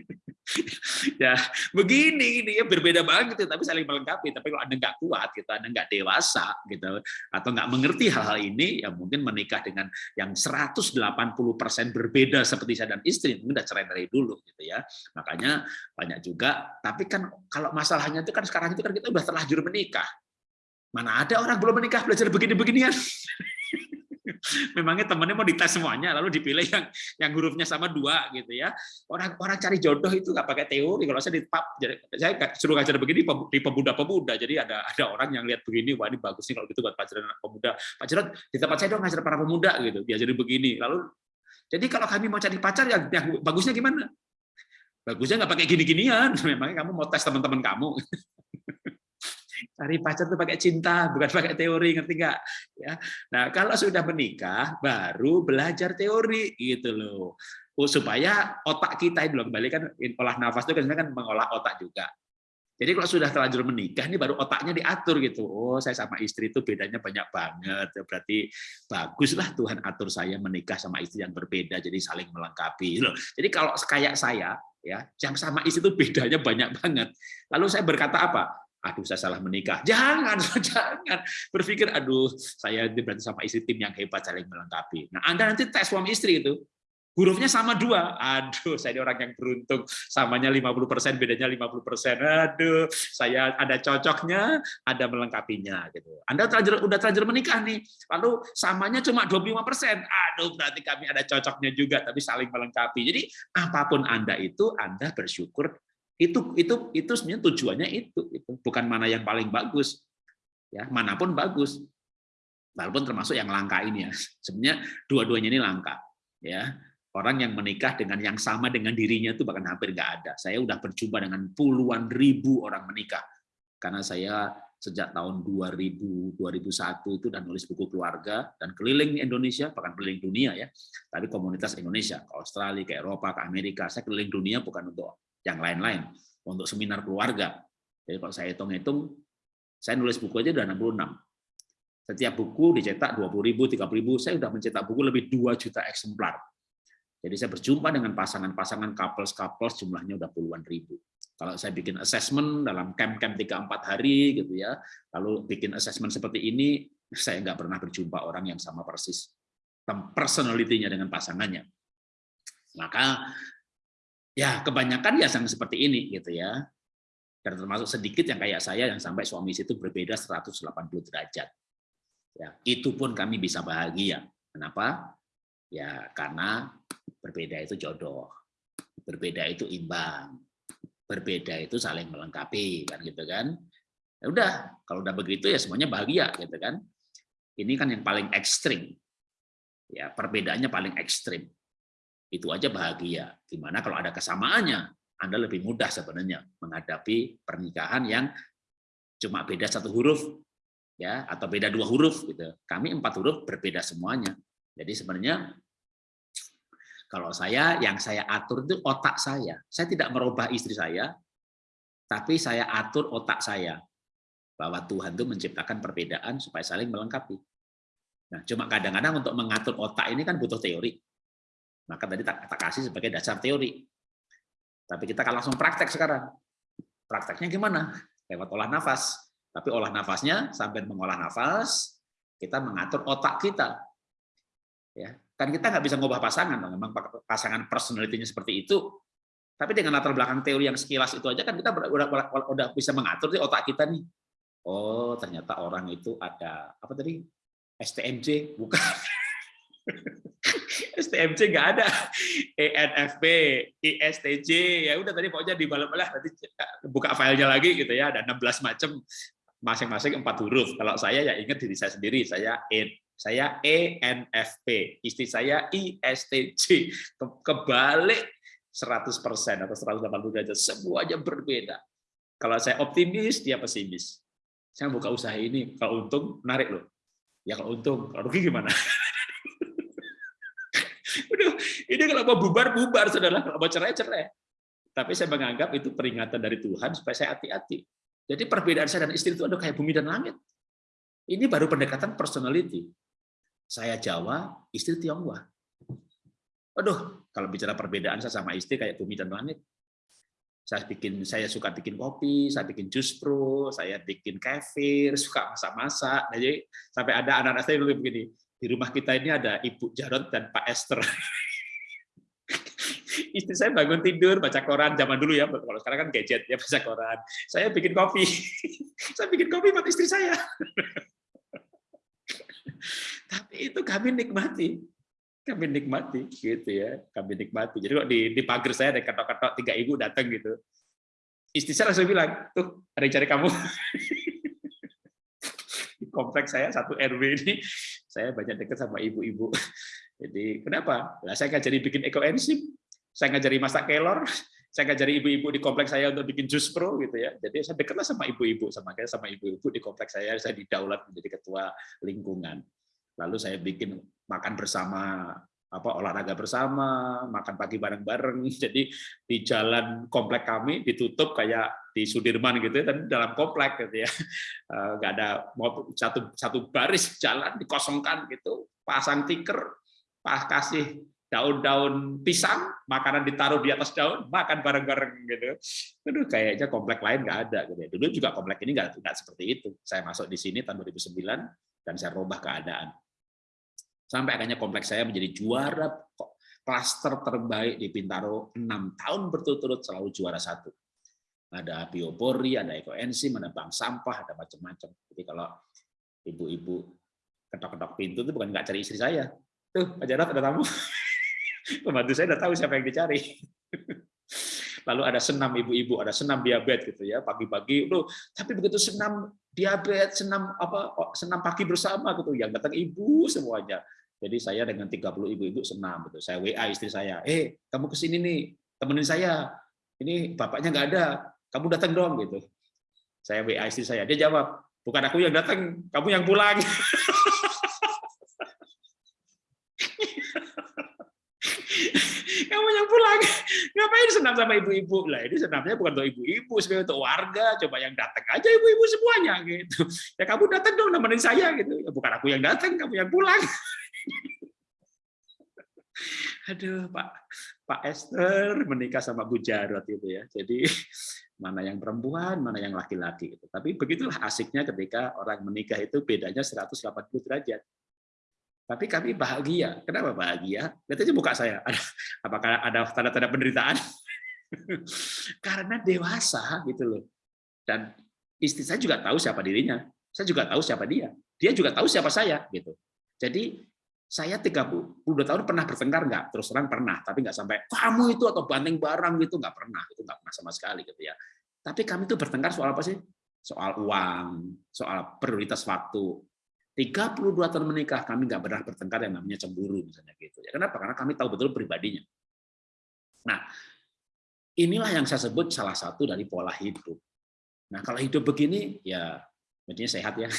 ya begini ini ya berbeda banget tapi saling melengkapi. Tapi kalau anda nggak kuat gitu anda nggak dewasa gitu atau nggak mengerti hal-hal ini ya mungkin menikah dengan yang 180% berbeda seperti saya dan istri mungkin udah cerai dari dulu gitu ya. Makanya banyak juga tapi kan kalau masalahnya itu kan sekarang itu kan kita udah terlanjur menikah. Mana ada orang belum menikah belajar begini-beginian memangnya temannya mau dites semuanya lalu dipilih yang yang hurufnya sama dua gitu ya. Orang orang cari jodoh itu nggak pakai teori. Kalau saya di pub jadi saya suruh ngajar begini di pemuda-pemuda. Jadi ada ada orang yang lihat begini wah ini bagus nih kalau gitu buat pelajaran anak pemuda. Pak Jarod di tempat saya dong ngajar para pemuda gitu. Diajarin begini. Lalu jadi kalau kami mau cari pacar yang, yang bagusnya gimana? Bagusnya nggak pakai gini-ginian. Memangnya kamu mau tes teman-teman kamu cari pacar itu pakai cinta, bukan pakai teori, ngerti nggak? Ya. Nah, kalau sudah menikah, baru belajar teori, gitu loh. Oh, supaya otak kita itu kembali kan olah nafas itu kan kan mengolah otak juga. Jadi kalau sudah terlanjur menikah, ini baru otaknya diatur gitu. Oh, saya sama istri itu bedanya banyak banget. Berarti baguslah Tuhan atur saya menikah sama istri yang berbeda, jadi saling melengkapi. Loh. Jadi kalau kayak saya, ya, yang sama istri itu bedanya banyak banget. Lalu saya berkata apa? Aduh saya salah menikah. Jangan, jangan berpikir aduh saya berarti sama istri tim yang hebat saling melengkapi. Nah, Anda nanti tes suami istri itu hurufnya sama dua. Aduh, saya ini orang yang beruntung. Samanya 50%, bedanya 50%. Aduh, saya ada cocoknya, ada melengkapinya gitu. Anda terlanjur udah terlanjur menikah nih. Lalu samanya cuma 25%. Aduh, berarti kami ada cocoknya juga tapi saling melengkapi. Jadi apa pun Anda itu Anda bersyukur itu itu itu sebenarnya tujuannya itu, itu bukan mana yang paling bagus. Ya, mana pun bagus. Walaupun termasuk yang langka ini ya. Sebenarnya dua-duanya ini langka. Ya. Orang yang menikah dengan yang sama dengan dirinya itu bahkan hampir nggak ada. Saya udah berjumpa dengan puluhan ribu orang menikah. Karena saya sejak tahun 2000 2001 itu dan nulis buku keluarga dan keliling Indonesia bahkan keliling dunia ya tapi komunitas Indonesia ke Australia ke Eropa ke Amerika saya keliling dunia bukan untuk yang lain-lain untuk seminar keluarga. Jadi kalau saya hitung-hitung, saya nulis buku aja udah 66. Setiap buku dicetak 20.000, 30.000, saya sudah mencetak buku lebih 2 juta eksemplar. Jadi saya berjumpa dengan pasangan-pasangan couples-couples jumlahnya udah puluhan ribu. Kalau saya bikin assessment dalam camp-camp 3-4 hari gitu ya, lalu bikin assessment seperti ini, saya nggak pernah berjumpa orang yang sama persis personality-nya dengan pasangannya. Maka Ya, kebanyakan ya yang seperti ini gitu ya. Dan termasuk sedikit yang kayak saya yang sampai suami itu berbeda 180 derajat. Ya, itu pun kami bisa bahagia. Kenapa? Ya, karena berbeda itu jodoh. Berbeda itu imbang. Berbeda itu saling melengkapi kan gitu kan. Ya udah, kalau udah begitu ya semuanya bahagia gitu kan. Ini kan yang paling ekstrim. Ya, perbedaannya paling ekstrim itu aja bahagia. Gimana kalau ada kesamaannya? Anda lebih mudah sebenarnya menghadapi pernikahan yang cuma beda satu huruf ya atau beda dua huruf gitu. Kami empat huruf berbeda semuanya. Jadi sebenarnya kalau saya yang saya atur itu otak saya. Saya tidak merubah istri saya, tapi saya atur otak saya bahwa Tuhan itu menciptakan perbedaan supaya saling melengkapi. Nah, cuma kadang-kadang untuk mengatur otak ini kan butuh teori. Maka tadi tak, tak kasih sebagai dasar teori. Tapi kita akan langsung praktek sekarang. Prakteknya gimana? Lewat olah nafas. Tapi olah nafasnya sampai mengolah nafas, kita mengatur otak kita. Ya, kan kita nggak bisa ngubah pasangan, memang pasangan personalitinya seperti itu. Tapi dengan latar belakang teori yang sekilas itu aja kan kita udah, udah, udah bisa mengatur di otak kita nih. Oh, ternyata orang itu ada apa tadi? STMJ, bukan. STMC nggak ada, ENFP, ISTJ, ya udah tadi pokoknya di balik lah nanti buka filenya lagi gitu ya, ada 16 macam masing-masing empat huruf. Kalau saya ya ingat diri saya sendiri, saya E, saya ENFP, istri saya ISTJ, kebalik 100% atau 180 derajat, semuanya berbeda. Kalau saya optimis, dia pesimis. Saya buka usaha ini, kalau untung menarik loh. Ya kalau untung, kalau rugi gimana? Ini kalau mau bubar, bubar, saudara. Kalau mau cerai, cerai. Tapi saya menganggap itu peringatan dari Tuhan supaya saya hati-hati. Jadi perbedaan saya dan istri itu ada kayak bumi dan langit. Ini baru pendekatan personality. Saya Jawa, istri Tionghoa. Aduh, kalau bicara perbedaan saya sama istri kayak bumi dan langit. saya bikin saya suka bikin kopi, saya bikin jus pro, saya bikin kefir, suka masak-masak. Nah, jadi sampai ada anak-anak saya begini, di rumah kita ini ada Ibu Jarot dan Pak Esther. Istri saya bangun tidur baca koran zaman dulu ya, kalau sekarang kan gadget ya baca koran. Saya bikin kopi, saya bikin kopi buat istri saya. Tapi itu kami nikmati, kami nikmati gitu ya. Kami nikmati. Jadi kok di di pagar saya ada ketok-ketok tiga ibu datang gitu. Istri saya langsung bilang tuh ada yang cari kamu. Di kompleks saya satu RW ini saya banyak dekat sama ibu-ibu. Jadi kenapa? Lah saya ngajari bikin ekoenzim saya ngajari masak kelor saya ngajari ibu-ibu di kompleks saya untuk bikin jus pro gitu ya jadi saya dekatlah sama ibu-ibu sama kayak sama ibu-ibu di kompleks saya saya didaulat menjadi ketua lingkungan lalu saya bikin makan bersama apa olahraga bersama, makan pagi bareng-bareng. Jadi di jalan komplek kami ditutup kayak di Sudirman gitu ya, dan dalam komplek gitu ya. Eh, nggak ada satu satu baris jalan dikosongkan gitu, pasang tiker, pas kasih daun-daun pisang, makanan ditaruh di atas daun, makan bareng-bareng gitu. Aduh, kayaknya komplek lain nggak ada gitu ya. Dulu juga komplek ini nggak nggak seperti itu. Saya masuk di sini tahun 2009 dan saya rubah keadaan Sampai akhirnya kompleks saya menjadi juara klaster terbaik di Bintaro enam tahun berturut-turut selalu juara satu. Ada biopori, ada ekoenzim, ada bank sampah, ada macam-macam. Jadi kalau ibu-ibu ketok-ketok pintu itu bukan nggak cari istri saya. Tuh, Pak Jarot ada tamu. Pembantu saya udah tahu siapa yang dicari. Lalu ada senam ibu-ibu, ada senam diabetes gitu ya, pagi-pagi. Tapi begitu senam diabetes, senam apa senam pagi bersama gitu, yang datang ibu semuanya. Jadi saya dengan 30 ibu-ibu senam gitu. Saya WA istri saya, "Eh, kamu ke sini nih, temenin saya. Ini bapaknya nggak ada. Kamu datang dong." gitu. Saya WA istri saya, dia jawab, "Bukan aku yang datang, kamu yang pulang." kamu yang pulang ngapain senam sama ibu-ibu lah ini senamnya bukan untuk ibu-ibu sebenarnya untuk warga coba yang datang aja ibu-ibu semuanya gitu ya kamu datang dong nemenin saya gitu ya bukan aku yang datang kamu yang pulang aduh Pak Pak Esther menikah sama Bu Jarot itu ya. Jadi mana yang perempuan, mana yang laki-laki itu. Tapi begitulah asiknya ketika orang menikah itu bedanya 180 derajat. Tapi kami bahagia. Kenapa bahagia? Lihat aja muka saya. Ada, apakah ada tanda-tanda penderitaan? Karena dewasa gitu loh. Dan istri saya juga tahu siapa dirinya. Saya juga tahu siapa dia. Dia juga tahu siapa saya gitu. Jadi saya 32 tahun pernah bertengkar nggak? Terus terang pernah, tapi nggak sampai kamu itu atau banting barang gitu nggak pernah, itu nggak pernah sama sekali gitu ya. Tapi kami itu bertengkar soal apa sih? Soal uang, soal prioritas waktu. 32 tahun menikah kami nggak pernah bertengkar yang namanya cemburu misalnya gitu. Ya kenapa? Karena kami tahu betul pribadinya. Nah, inilah yang saya sebut salah satu dari pola hidup. Nah, kalau hidup begini ya mestinya sehat ya.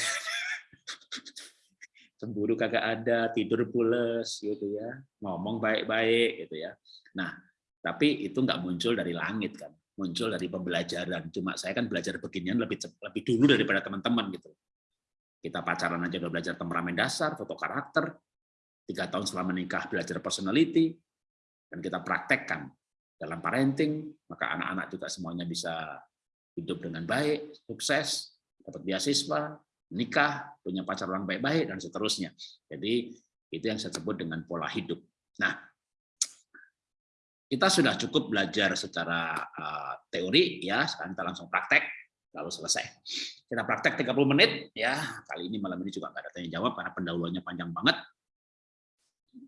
cemburu kagak ada, tidur pules gitu ya, ngomong baik-baik gitu ya. Nah, tapi itu nggak muncul dari langit kan, muncul dari pembelajaran. Cuma saya kan belajar beginian lebih lebih dulu daripada teman-teman gitu. Kita pacaran aja udah belajar temperamen dasar, foto karakter, tiga tahun setelah menikah belajar personality, dan kita praktekkan dalam parenting, maka anak-anak juga semuanya bisa hidup dengan baik, sukses, dapat beasiswa, nikah, punya pacar orang baik-baik, dan seterusnya. Jadi itu yang saya sebut dengan pola hidup. Nah, kita sudah cukup belajar secara uh, teori, ya. Sekarang kita langsung praktek, lalu selesai. Kita praktek 30 menit, ya. Kali ini malam ini juga nggak ada tanya jawab karena pendahuluannya panjang banget.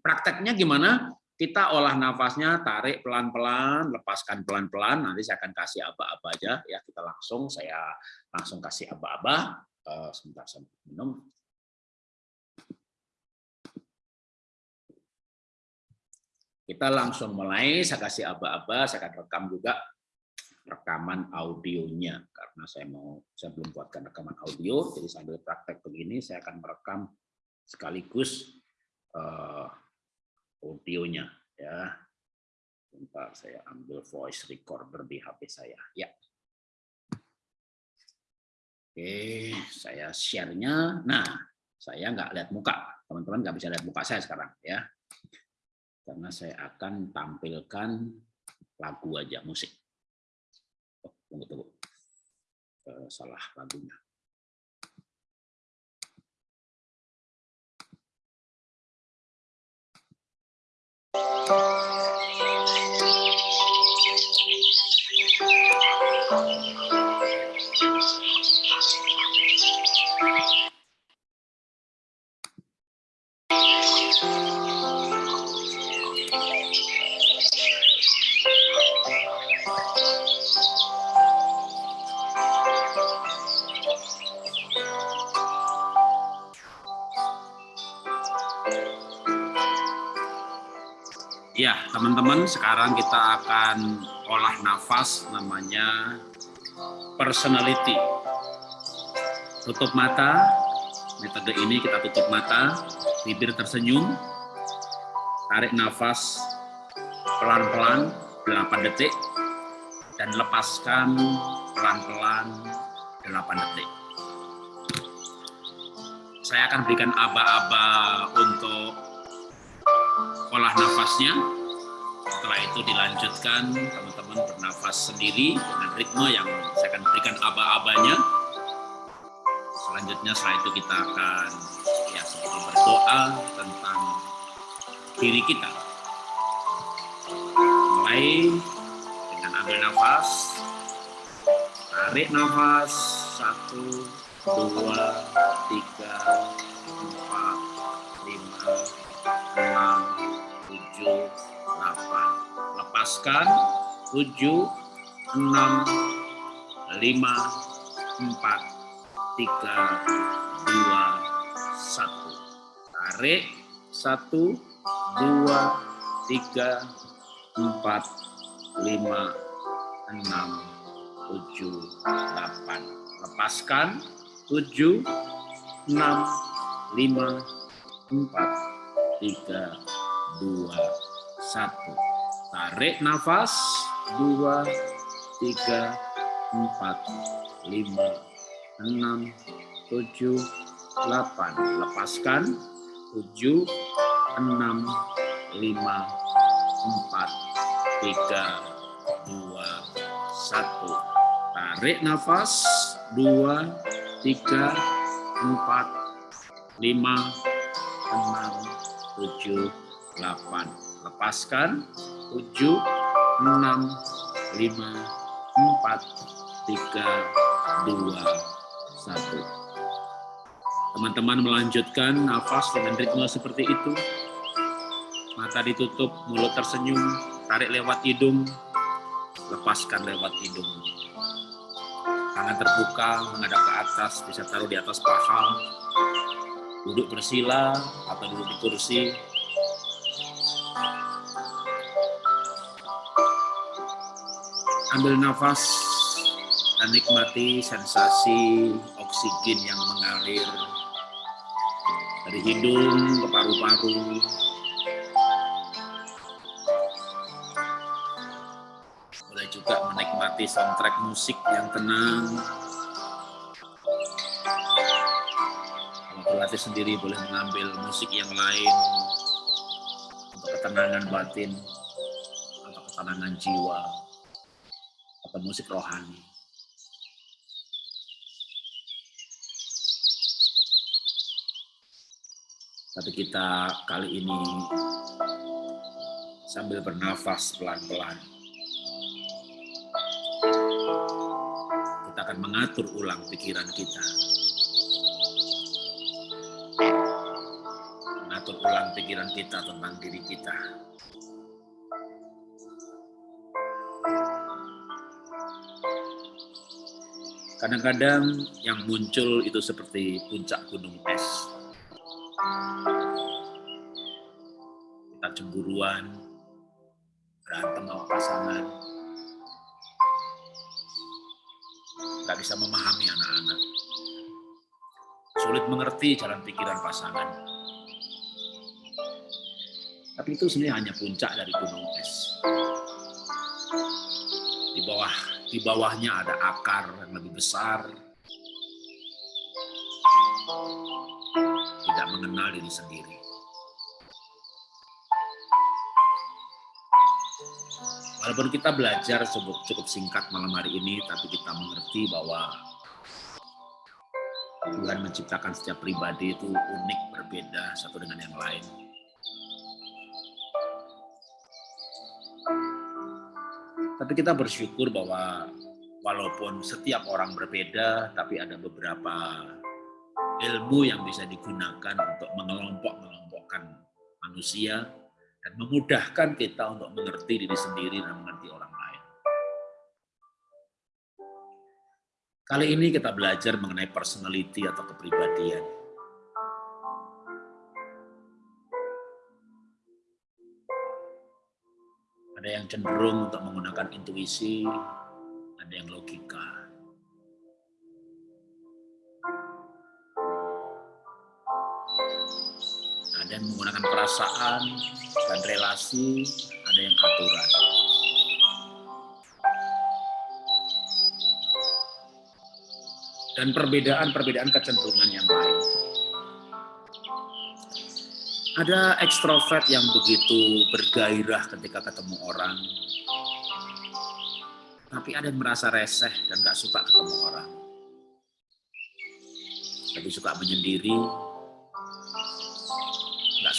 Prakteknya gimana? Kita olah nafasnya, tarik pelan-pelan, lepaskan pelan-pelan. Nanti saya akan kasih aba-aba aja, ya. Kita langsung, saya langsung kasih aba-aba uh, sebentar saya minum. Kita langsung mulai, saya kasih aba-aba, saya akan rekam juga rekaman audionya karena saya mau saya belum buatkan rekaman audio jadi sambil praktek begini saya akan merekam sekaligus uh, audionya ya sebentar saya ambil voice recorder di HP saya ya Oke, saya share-nya. Nah, saya nggak lihat muka. Teman-teman nggak bisa lihat muka saya sekarang ya. Karena saya akan tampilkan lagu aja musik. Tunggu tunggu uh, salah lagunya Ya, teman-teman, sekarang kita akan olah nafas namanya personality. Tutup mata, metode ini kita tutup mata, bibir tersenyum, tarik nafas pelan-pelan 8 detik, dan lepaskan pelan-pelan 8 detik. Saya akan berikan aba-aba untuk olah nafasnya. Setelah itu dilanjutkan teman-teman bernafas sendiri dengan ritme yang saya akan berikan aba-abanya. Selanjutnya setelah itu kita akan ya seperti berdoa tentang diri kita. Mulai dengan ambil nafas, tarik nafas, satu, dua, tiga, Lepaskan, tujuh, enam, lima, empat, tiga, dua, satu. Tarik, satu, dua, tiga, empat, lima, enam, tujuh, delapan. Lepaskan, tujuh, enam, lima, empat, tiga, dua, satu. Tarik nafas, dua, tiga, empat, lima, enam, tujuh, delapan. Lepaskan, tujuh, enam, lima, empat, tiga, dua, satu. Tarik nafas, dua, tiga, empat, lima, enam, tujuh, 8. Lepaskan 7, 6, 5, 4, 3, 2, 1. Teman-teman melanjutkan nafas dengan ritme seperti itu. Mata ditutup, mulut tersenyum, tarik lewat hidung, lepaskan lewat hidung. Tangan terbuka, menghadap ke atas, bisa taruh di atas paha. Duduk bersila atau duduk di kursi, Ambil nafas dan nikmati sensasi oksigen yang mengalir dari hidung ke paru-paru. Boleh juga menikmati soundtrack musik yang tenang. Kalau berlatih sendiri boleh mengambil musik yang lain untuk ketenangan batin atau ketenangan jiwa atau musik rohani. Tapi kita kali ini sambil bernafas pelan-pelan. Kita akan mengatur ulang pikiran kita. Mengatur ulang pikiran kita tentang diri kita. Kadang-kadang yang muncul itu seperti puncak gunung es. Kita cemburuan, berantem sama pasangan, nggak bisa memahami anak-anak. Sulit mengerti jalan pikiran pasangan. Tapi itu sebenarnya hanya puncak dari gunung es. Di bawah di bawahnya ada akar yang lebih besar, tidak mengenal diri sendiri. Walaupun kita belajar cukup, cukup singkat malam hari ini, tapi kita mengerti bahwa Tuhan menciptakan setiap pribadi itu unik, berbeda satu dengan yang lain. Tapi kita bersyukur bahwa walaupun setiap orang berbeda, tapi ada beberapa ilmu yang bisa digunakan untuk mengelompok-mengelompokkan manusia dan memudahkan kita untuk mengerti diri sendiri dan mengerti orang lain. Kali ini kita belajar mengenai personality atau kepribadian. Ada yang cenderung untuk menggunakan intuisi, ada yang logika. ada yang menggunakan perasaan dan relasi, ada yang aturan. Dan perbedaan-perbedaan kecenderungan yang lain. Ada ekstrovert yang begitu bergairah ketika ketemu orang, tapi ada yang merasa reseh dan gak suka ketemu orang. Lebih suka menyendiri,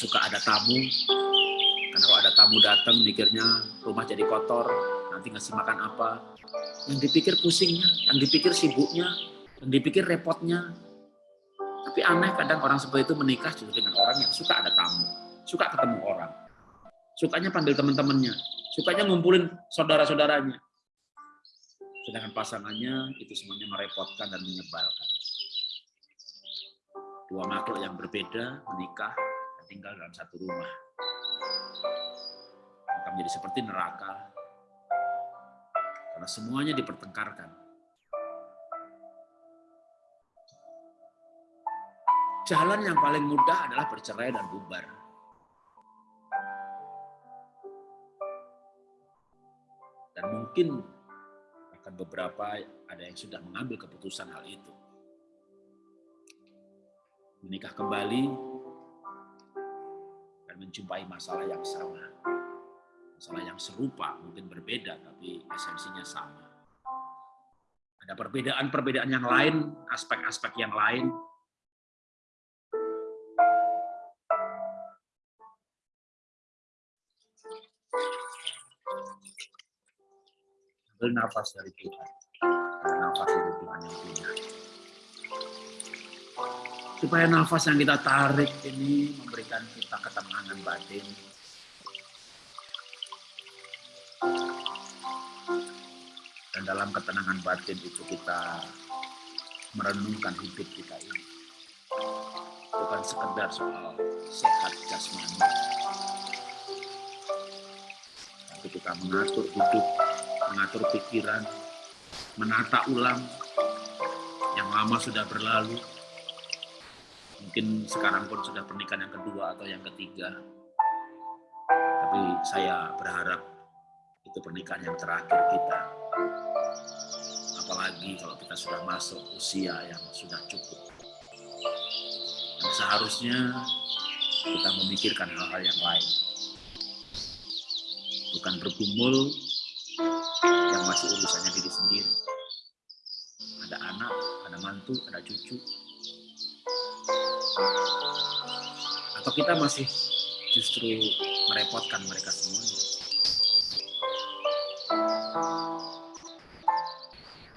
suka ada tamu. Karena kalau ada tamu datang mikirnya rumah jadi kotor. Nanti ngasih makan apa. Yang dipikir pusingnya yang dipikir sibuknya yang dipikir repotnya tapi aneh kadang orang seperti itu menikah juga dengan orang yang suka ada tamu suka ketemu orang sukanya panggil teman-temannya sukanya ngumpulin saudara-saudaranya sedangkan pasangannya itu semuanya merepotkan dan menyebalkan dua makhluk yang berbeda menikah tinggal dalam satu rumah. Maka menjadi seperti neraka. Karena semuanya dipertengkarkan. Jalan yang paling mudah adalah bercerai dan bubar. Dan mungkin akan beberapa ada yang sudah mengambil keputusan hal itu. Menikah kembali menjumpai masalah yang sama. Masalah yang serupa, mungkin berbeda, tapi esensinya sama. Ada perbedaan-perbedaan yang lain, aspek-aspek yang lain. Nafas dari Tuhan. nafas dari Tuhan yang punya supaya nafas yang kita tarik ini memberikan kita ketenangan batin. Dan dalam ketenangan batin itu kita merenungkan hidup kita ini. Bukan sekedar soal sehat jasmani. Tapi kita mengatur hidup, mengatur pikiran, menata ulang yang lama sudah berlalu, mungkin sekarang pun sudah pernikahan yang kedua atau yang ketiga. Tapi saya berharap itu pernikahan yang terakhir kita. Apalagi kalau kita sudah masuk usia yang sudah cukup. Dan seharusnya kita memikirkan hal-hal yang lain. Bukan bergumul yang masih urusannya diri sendiri. Ada anak, ada mantu, ada cucu, atau kita masih justru merepotkan mereka semuanya?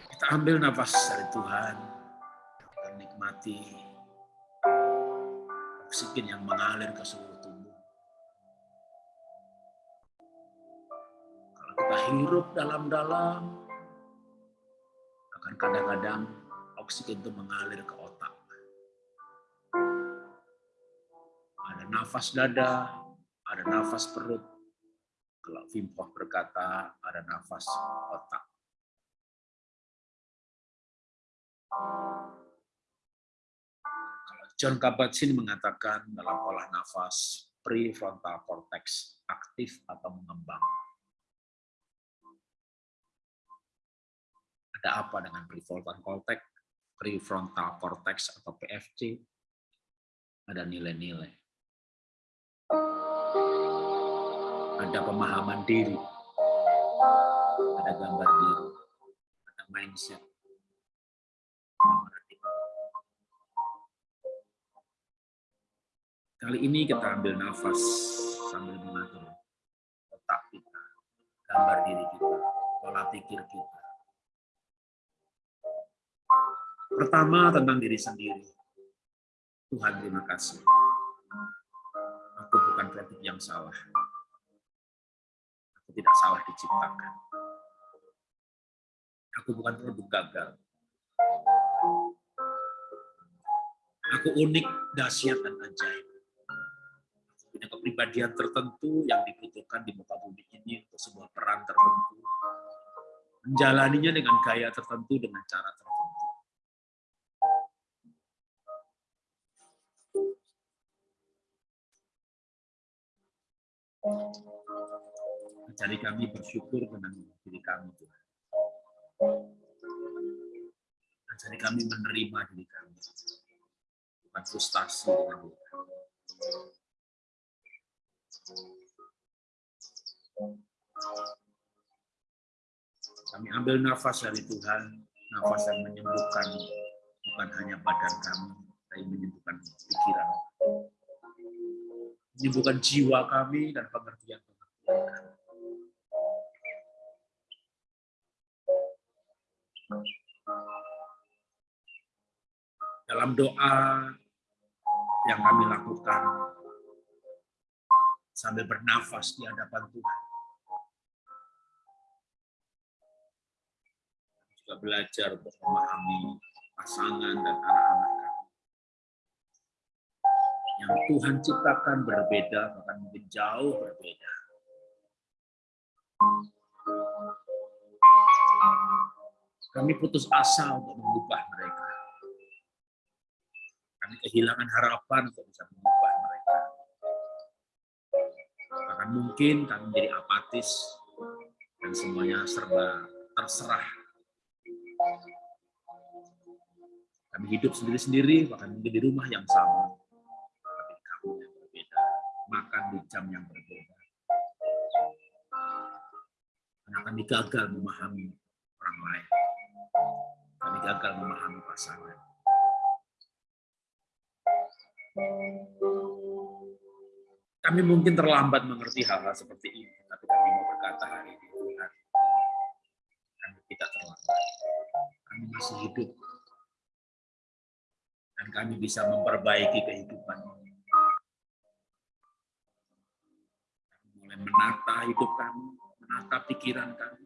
Kita ambil nafas dari Tuhan dan nikmati oksigen yang mengalir ke seluruh hirup dalam-dalam, akan kadang-kadang oksigen itu mengalir ke otak. ada nafas dada, ada nafas perut. Kalau Wim berkata, ada nafas otak. Kalau John Kabat-Zinn mengatakan dalam olah nafas, prefrontal cortex aktif atau mengembang. Ada apa dengan prefrontal cortex? Prefrontal cortex atau PFC? Ada nilai-nilai ada pemahaman diri, gambar diri, ada mindset. Kali ini kita ambil nafas sambil mengatur otak kita, gambar diri kita, pola pikir kita. Pertama tentang diri sendiri. Tuhan terima kasih. Aku bukan produk yang salah. Aku tidak salah diciptakan. Aku bukan produk gagal. Aku unik, dahsyat, dan ajaib. Aku punya kepribadian tertentu yang dibutuhkan di muka bumi ini untuk sebuah peran tertentu. Menjalaninya dengan gaya tertentu, dengan cara tertentu Jadi kami bersyukur dengan diri kami Tuhan. Jadi kami menerima diri kami. Bukan frustasi dengan diri kami. Kami ambil nafas dari Tuhan, nafas yang menyembuhkan bukan hanya badan kami, tapi menyembuhkan pikiran menyembuhkan jiwa kami dan pengertian pengertian kami. Dalam doa yang kami lakukan sambil bernafas di hadapan Tuhan. Juga belajar untuk memahami pasangan dan anak-anak yang Tuhan ciptakan berbeda, bahkan mungkin jauh berbeda. Kami putus asa untuk mengubah mereka. Kami kehilangan harapan untuk bisa mengubah mereka. Bahkan mungkin kami menjadi apatis dan semuanya serba terserah. Kami hidup sendiri-sendiri, bahkan mungkin di rumah yang sama makan di jam yang berbeda. Karena kami gagal memahami orang lain. Kami gagal memahami pasangan. Kami mungkin terlambat mengerti hal-hal seperti ini, tapi kami mau berkata hari ini, Tuhan, kami tidak terlambat. Kami masih hidup. Dan kami bisa memperbaiki kehidupan ini menata hidup kami, menata pikiran kami.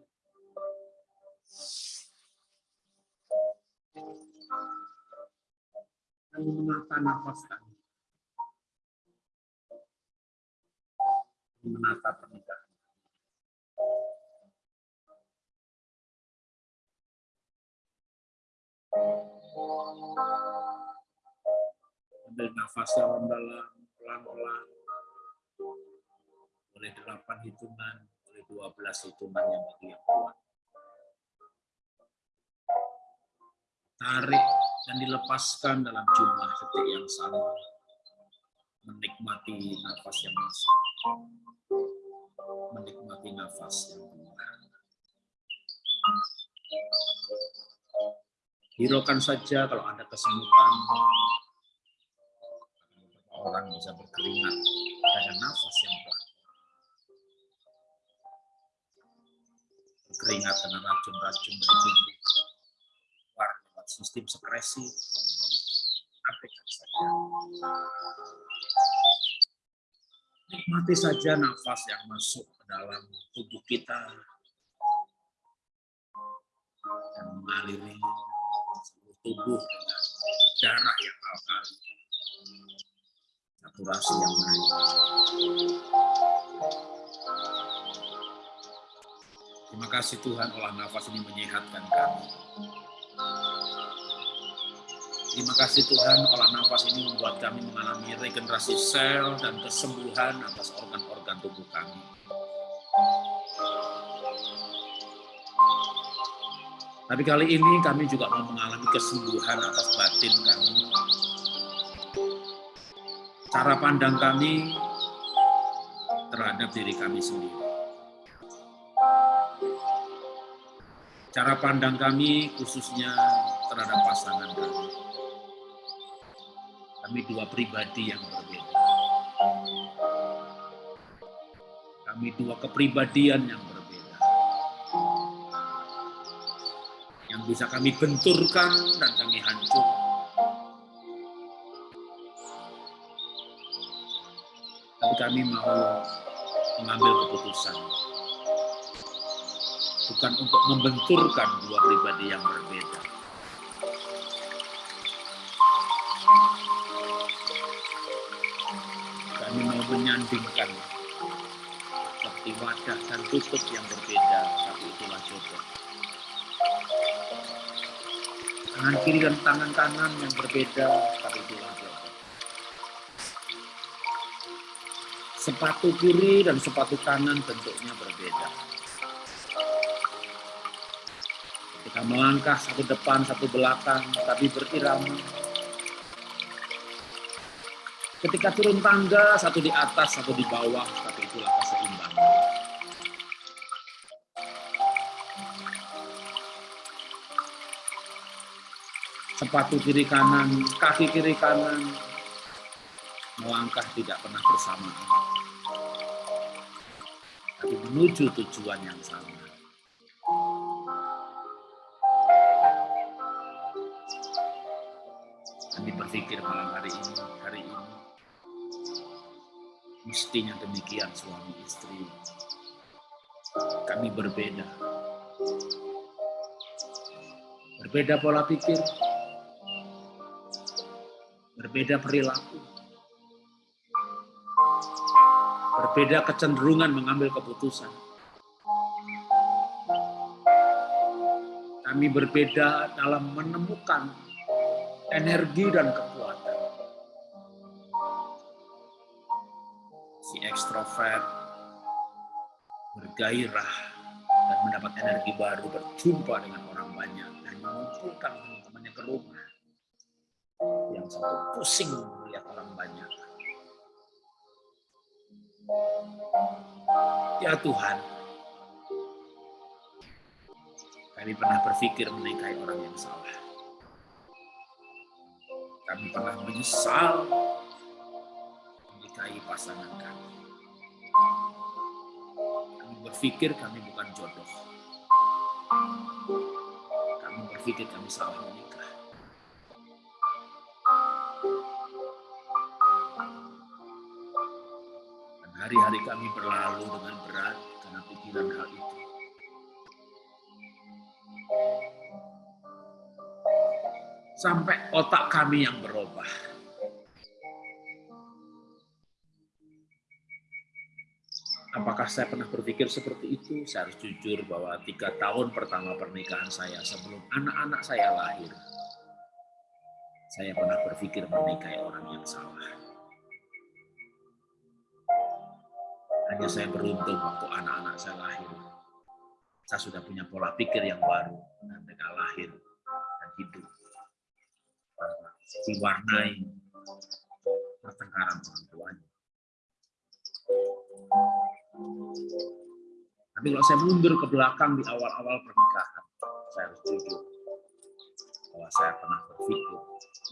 Kami menata nafas kami. Menata pernikahan. Ambil nafas dalam-dalam, pelan-pelan oleh delapan hitungan, oleh dua belas hitungan yang bagi yang kuat. Tarik dan dilepaskan dalam jumlah detik yang sama. Menikmati nafas yang masuk. Menikmati nafas yang keluar. Hiraukan saja kalau ada kesemutan, orang bisa berkeringat ada nafas yang pelan. Keringat karena racun-racun dari tubuh keluar lewat sistem sekresi. Abaikan saja nikmati saja nafas yang masuk ke dalam tubuh kita. Dan mengaliri seluruh tubuh dengan darah yang alkali. Saturasi yang naik Terima kasih Tuhan olah nafas ini menyehatkan kami. Terima kasih Tuhan olah nafas ini membuat kami mengalami regenerasi sel dan kesembuhan atas organ-organ tubuh kami. Tapi kali ini kami juga mau mengalami kesembuhan atas batin kami. Cara pandang kami terhadap diri kami sendiri. Cara pandang kami khususnya terhadap pasangan kami. Kami dua pribadi yang berbeda. Kami dua kepribadian yang berbeda. Yang bisa kami benturkan dan kami hancur. Tapi kami mau mengambil keputusan bukan untuk membenturkan dua pribadi yang berbeda. Kami mau menyandingkan seperti wadah dan tutup yang berbeda, tapi itulah jodoh. Tangan kiri dan tangan kanan yang berbeda, tapi itulah jodoh. Sepatu kiri dan sepatu kanan bentuknya berbeda Kita melangkah satu depan, satu belakang, tapi berirama. Ketika turun tangga, satu di atas, satu di bawah, tapi itulah keseimbangan. Sepatu kiri kanan, kaki kiri kanan, melangkah tidak pernah bersamaan. Tapi menuju tujuan yang sama. Kami berpikir malam hari ini, hari ini, mestinya demikian suami istri. Kami berbeda. Berbeda pola pikir, berbeda perilaku, berbeda kecenderungan mengambil keputusan. Kami berbeda dalam menemukan energi dan kekuatan. Si ekstrovert bergairah dan mendapat energi baru berjumpa dengan orang banyak dan mengumpulkan teman-temannya ke rumah. Yang satu pusing melihat orang banyak. Ya Tuhan, kami pernah berpikir menikahi orang yang salah. Kami pernah menyesal menikahi pasangan kami. Kami berpikir kami bukan jodoh. Kami berpikir kami salah menikah. Dan hari-hari kami berlalu dengan berat karena pikiran hal itu. Sampai otak kami yang berubah. Apakah saya pernah berpikir seperti itu? Saya harus jujur bahwa tiga tahun pertama pernikahan saya sebelum anak-anak saya lahir, saya pernah berpikir menikahi orang yang salah. Hanya saya beruntung waktu anak-anak saya lahir. Saya sudah punya pola pikir yang baru dan mereka lahir dan hidup diwarnai pertengkaran orang tuanya. Tapi kalau saya mundur ke belakang di awal-awal pernikahan, saya harus jujur bahwa saya pernah berpikir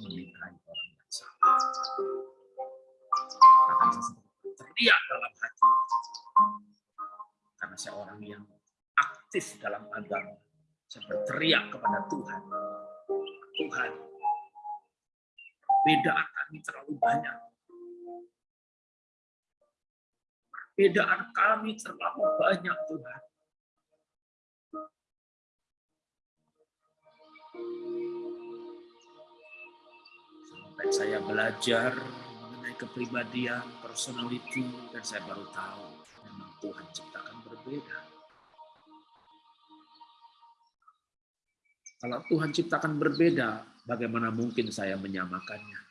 menikahi orang yang salah. Bahkan saya sempat teriak dalam hati karena saya orang yang aktif dalam agama. Saya berteriak kepada Tuhan. Tuhan, Perbedaan kami terlalu banyak. Perbedaan kami terlalu banyak, Tuhan. Sampai saya belajar mengenai kepribadian, personality, dan saya baru tahu memang Tuhan ciptakan berbeda. Kalau Tuhan ciptakan berbeda, bagaimana mungkin saya menyamakannya?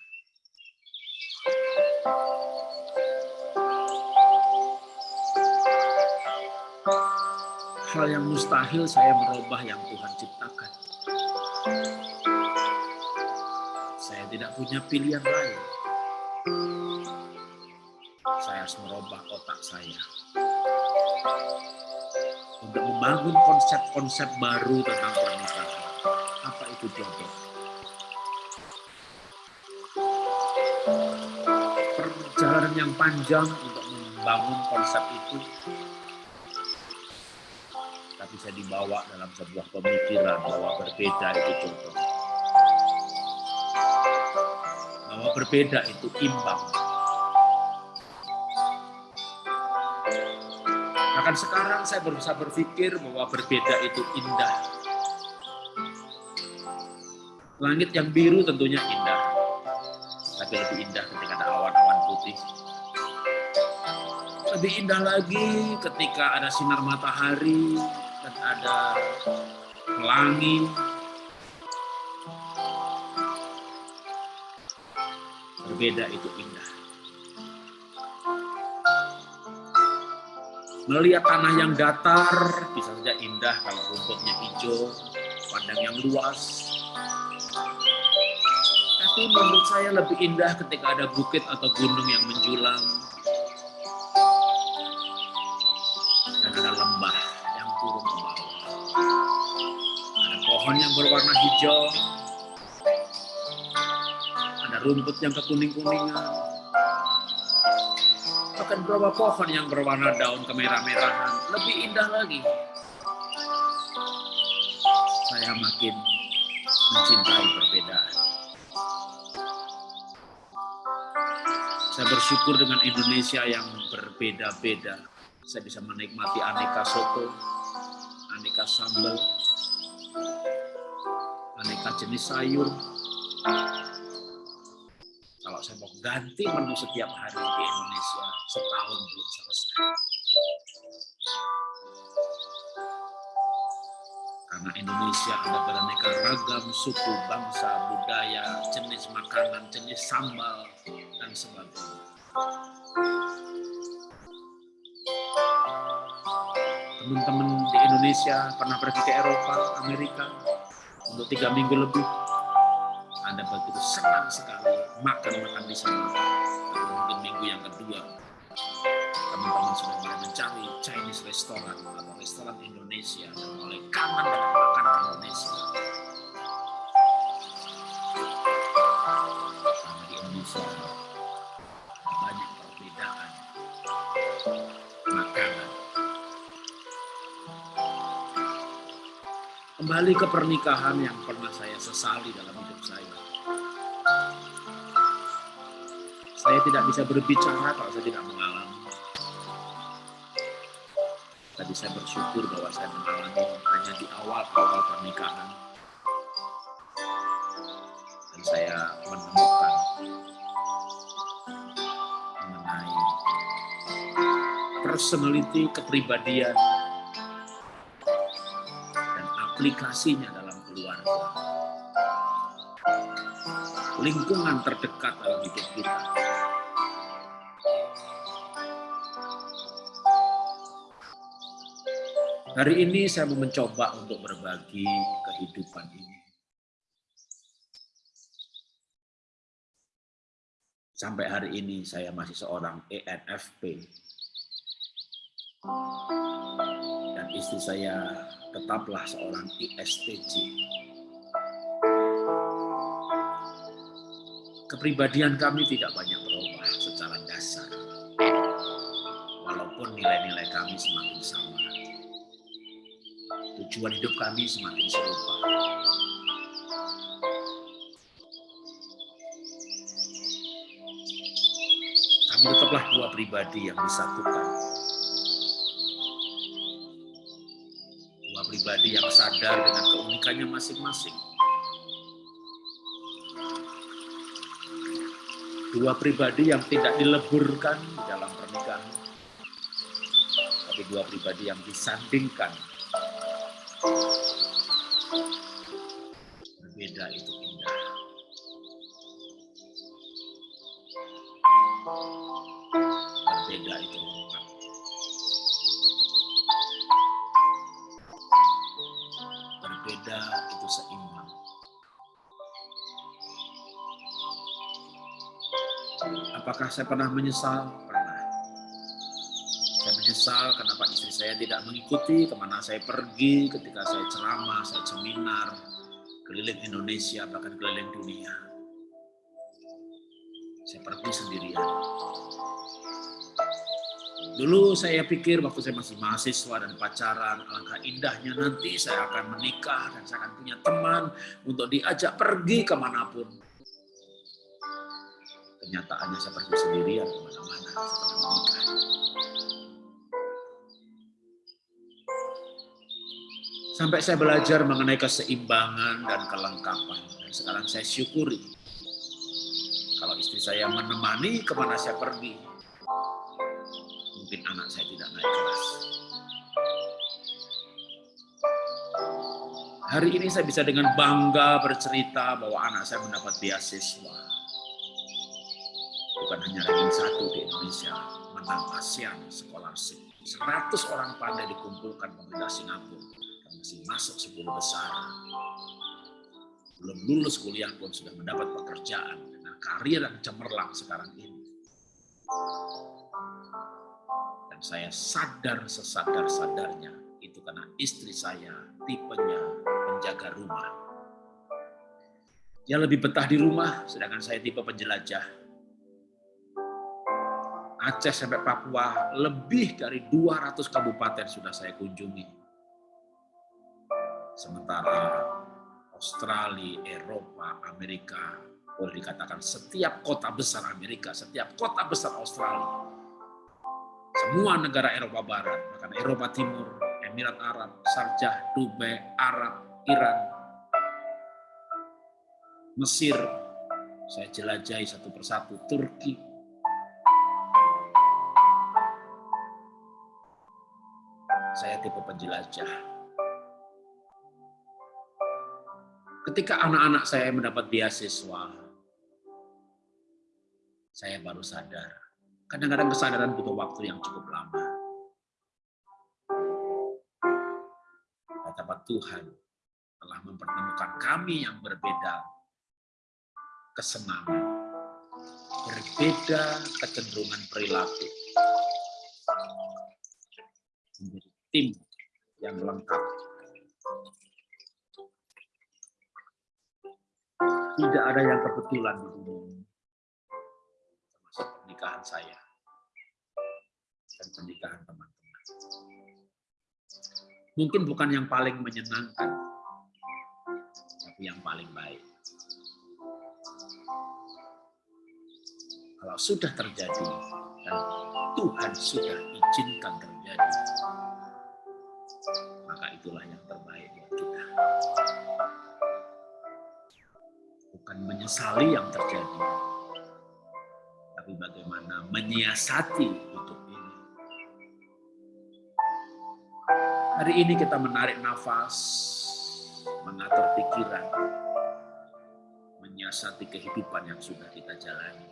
Hal yang mustahil saya merubah yang Tuhan ciptakan. Saya tidak punya pilihan lain. Saya harus merubah otak saya untuk membangun konsep-konsep baru tentang jodoh? Perjalanan yang panjang untuk membangun konsep itu tapi saya dibawa dalam sebuah pemikiran bahwa berbeda itu jodoh. Bahwa berbeda itu imbang. Bahkan sekarang saya berusaha berpikir bahwa berbeda itu indah. Langit yang biru tentunya indah, tapi lebih indah ketika ada awan-awan putih. Lebih indah lagi ketika ada sinar matahari dan ada pelangi. Berbeda itu indah. Melihat tanah yang datar bisa saja indah kalau rumputnya hijau, padang yang luas. Tapi menurut saya lebih indah ketika ada bukit atau gunung yang menjulang. Dan ada lembah yang turun ke bawah. Ada pohon yang berwarna hijau. Ada rumput yang kekuning-kuningan bahkan beberapa pohon yang berwarna daun kemerah-merahan lebih indah lagi. Saya makin mencintai perbedaan. Saya bersyukur dengan Indonesia yang berbeda-beda. Saya bisa menikmati aneka soto, aneka sambal, aneka jenis sayur, kalau saya mau ganti menu setiap hari di Indonesia setahun belum selesai. Karena Indonesia ada beraneka ragam suku, bangsa, budaya, jenis makanan, jenis sambal, dan sebagainya. Teman-teman di Indonesia pernah pergi ke Eropa, Amerika, untuk tiga minggu lebih, anda begitu senang sekali makan-makan di sana. Mungkin minggu yang kedua, teman-teman sudah mulai mencari Chinese restaurant atau restoran Indonesia dan mulai kangen dengan makanan Indonesia. Karena di Indonesia makanan. Kembali ke pernikahan yang pernah saya sesali dalam hidup saya. Saya tidak bisa berbicara kalau saya tidak mengalami. Tadi saya bersyukur bahwa saya mengalami hanya di awal-awal pernikahan. Dan saya menemukan personality, kepribadian, dan aplikasinya dalam keluarga. Lingkungan terdekat dalam hidup kita. Hari ini saya mau mencoba untuk berbagi kehidupan ini. Sampai hari ini saya masih seorang ENFP. Dan istri saya tetaplah seorang ISTJ. Kepribadian kami tidak banyak berubah secara dasar. Walaupun nilai-nilai kami semakin sama tujuan hidup kami semakin serupa. Kami tetaplah dua pribadi yang disatukan. Pribadi yang sadar dengan keunikannya masing-masing. Dua pribadi yang tidak dileburkan di dalam pernikahan. Tapi dua pribadi yang disandingkan saya pernah menyesal? Pernah. Saya menyesal kenapa istri saya tidak mengikuti ke mana saya pergi ketika saya ceramah, saya seminar, keliling Indonesia, bahkan keliling dunia. Saya pergi sendirian. Dulu saya pikir waktu saya masih mahasiswa dan pacaran, alangkah indahnya nanti saya akan menikah dan saya akan punya teman untuk diajak pergi ke mana pun. Kenyataannya saya pergi sendirian ke mana-mana setelah menikah. Sampai saya belajar mengenai keseimbangan dan kelengkapan. Dan sekarang saya syukuri kalau istri saya menemani ke mana saya pergi, mungkin anak saya tidak naik kelas. Hari ini saya bisa dengan bangga bercerita bahwa anak saya mendapat beasiswa. Bukan hanya ranking satu di Indonesia, menang ASEAN Scholarship. 100 orang pandai dikumpulkan pemerintah Singapura dan masih masuk 10 besar. Belum lulus kuliah pun sudah mendapat pekerjaan dengan karir yang cemerlang sekarang ini. Dan saya sadar sesadar-sadarnya itu karena istri saya tipenya penjaga rumah. Dia lebih betah di rumah, sedangkan saya tipe penjelajah. Aceh sampai Papua, lebih dari 200 kabupaten sudah saya kunjungi. Sementara Australia, Eropa, Amerika, boleh dikatakan setiap kota besar Amerika, setiap kota besar Australia, semua negara Eropa Barat, bahkan Eropa Timur, Emirat Arab, Sarjah, Dubai, Arab, Iran, Mesir, saya jelajahi satu persatu, Turki, saya tipe penjelajah. Ketika anak-anak saya mendapat beasiswa, saya baru sadar Kadang-kadang kesadaran butuh waktu yang cukup lama. Betapa Tuhan telah mempertemukan kami yang berbeda kesenangan, berbeda kecenderungan perilaku, menjadi tim yang lengkap. Tidak ada yang kebetulan di dunia pernikahan saya dan pernikahan teman-teman. Mungkin bukan yang paling menyenangkan, tapi yang paling baik. Kalau sudah terjadi dan Tuhan sudah izinkan terjadi, maka itulah yang terbaik buat kita. Bukan menyesali yang terjadi, tapi bagaimana menyiasati hidup ini. Hari ini kita menarik nafas, mengatur pikiran, menyiasati kehidupan yang sudah kita jalani.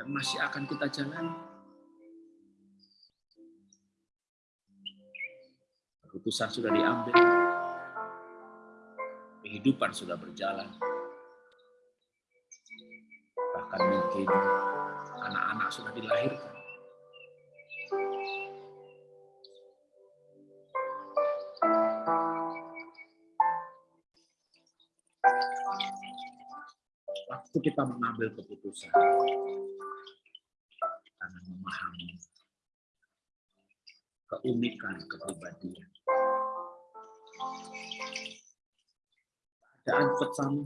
Dan masih akan kita jalani. Keputusan sudah diambil, kehidupan sudah berjalan bahkan mungkin anak-anak sudah dilahirkan. Waktu kita mengambil keputusan karena memahami keunikan kepribadian. Keadaan sama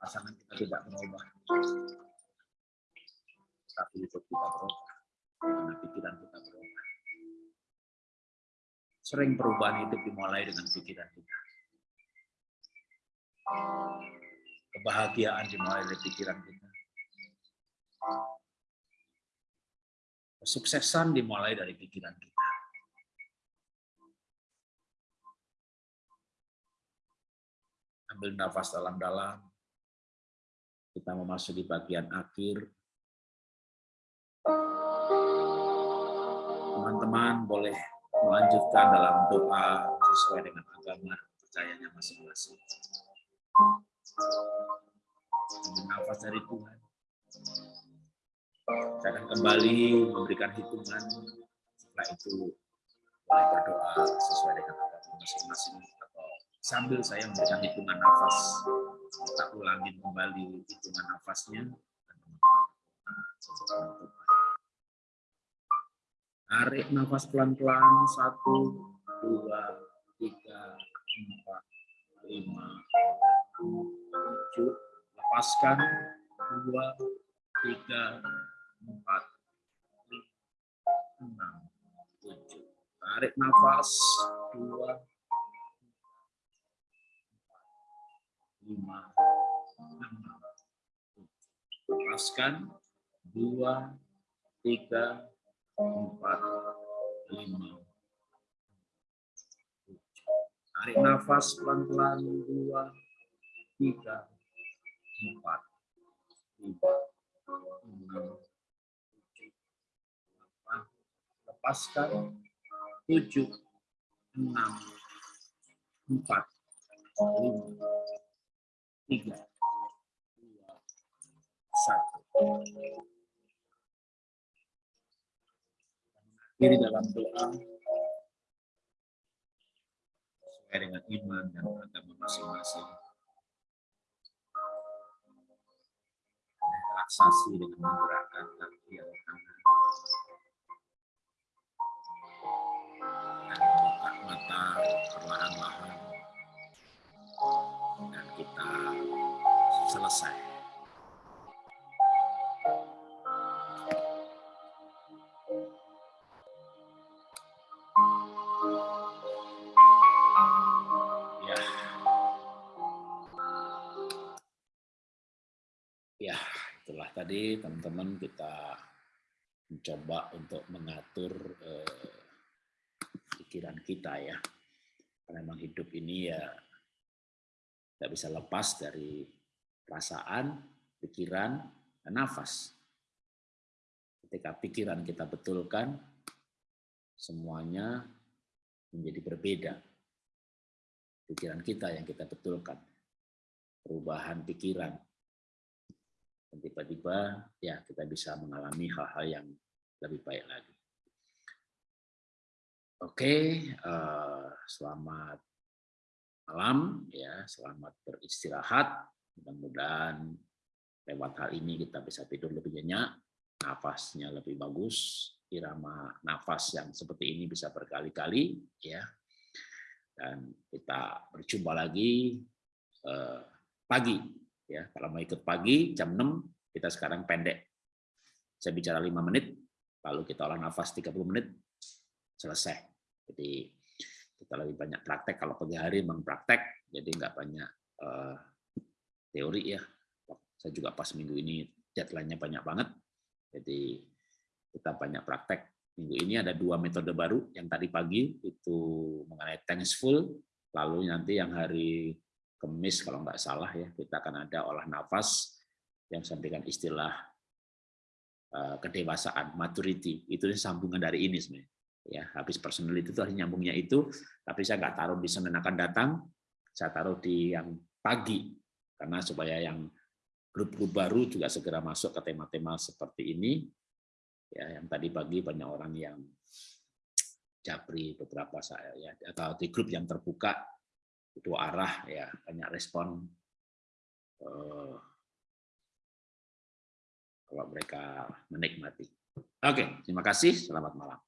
pasangan kita tidak berubah. Tapi hidup kita berubah. Karena pikiran kita berubah. Sering perubahan hidup dimulai dengan pikiran kita. Kebahagiaan dimulai dari pikiran kita. Kesuksesan dimulai dari pikiran kita. Ambil nafas dalam-dalam. Kita memasuki bagian akhir. Teman-teman boleh melanjutkan dalam doa sesuai dengan agama percayanya masing-masing. Nafas dari Tuhan. Saya akan kembali memberikan hitungan. Setelah itu boleh berdoa sesuai dengan agama masing-masing atau sambil saya memberikan hitungan nafas. Kita ulangi kembali hitungan nafasnya. Tarik nafas pelan-pelan. Satu, dua, tiga, empat, lima, tujuh. Lepaskan. Dua, tiga, empat, enam, tujuh. Tarik nafas. Dua, lima, enam, tujuh. Lepaskan. Dua, tiga, empat, lima, Tarik nafas pelan-pelan, dua, tiga, empat, lima, enam, tujuh, delapan, lepaskan, tujuh, enam, empat, lima, tiga, dua, satu diri dalam doa sesuai dengan iman dan agama masing-masing. Relaksasi dengan menggerakkan kaki atau tangan. Perlahan-lahan. Dan kita selesai. tadi teman-teman kita mencoba untuk mengatur eh, pikiran kita ya. Memang hidup ini ya tidak bisa lepas dari perasaan, pikiran, dan nafas. Ketika pikiran kita betulkan, semuanya menjadi berbeda. Pikiran kita yang kita betulkan. Perubahan pikiran, dan tiba-tiba ya kita bisa mengalami hal-hal yang lebih baik lagi. Oke, uh, selamat malam ya, selamat beristirahat. Mudah-mudahan lewat hal ini kita bisa tidur lebih nyenyak, nafasnya lebih bagus, irama nafas yang seperti ini bisa berkali-kali ya. Dan kita berjumpa lagi uh, pagi ya kalau mau ikut pagi jam 6 kita sekarang pendek saya bicara lima menit lalu kita olah nafas 30 menit selesai. Jadi kita lebih banyak praktek. Kalau pagi hari memang praktek jadi nggak banyak uh, teori ya. Saya juga pas minggu ini deadline-nya banyak banget. Jadi kita banyak praktek. Minggu ini ada dua metode baru. Yang tadi pagi itu mengenai thankful lalu nanti yang hari Kemis kalau nggak salah ya kita akan ada olah nafas yang sampaikan istilah uh, kedewasaan maturity. Itu sambungan dari ini sebenarnya ya habis personality itu harus nyambungnya itu tapi saya nggak taruh di Senin akan datang saya taruh di yang pagi karena supaya yang grup-grup baru juga segera masuk ke tema-tema seperti ini ya yang tadi pagi banyak orang yang japri beberapa saya ya atau di grup yang terbuka dua arah ya banyak respon uh, kalau mereka menikmati. Oke, terima kasih. Selamat malam.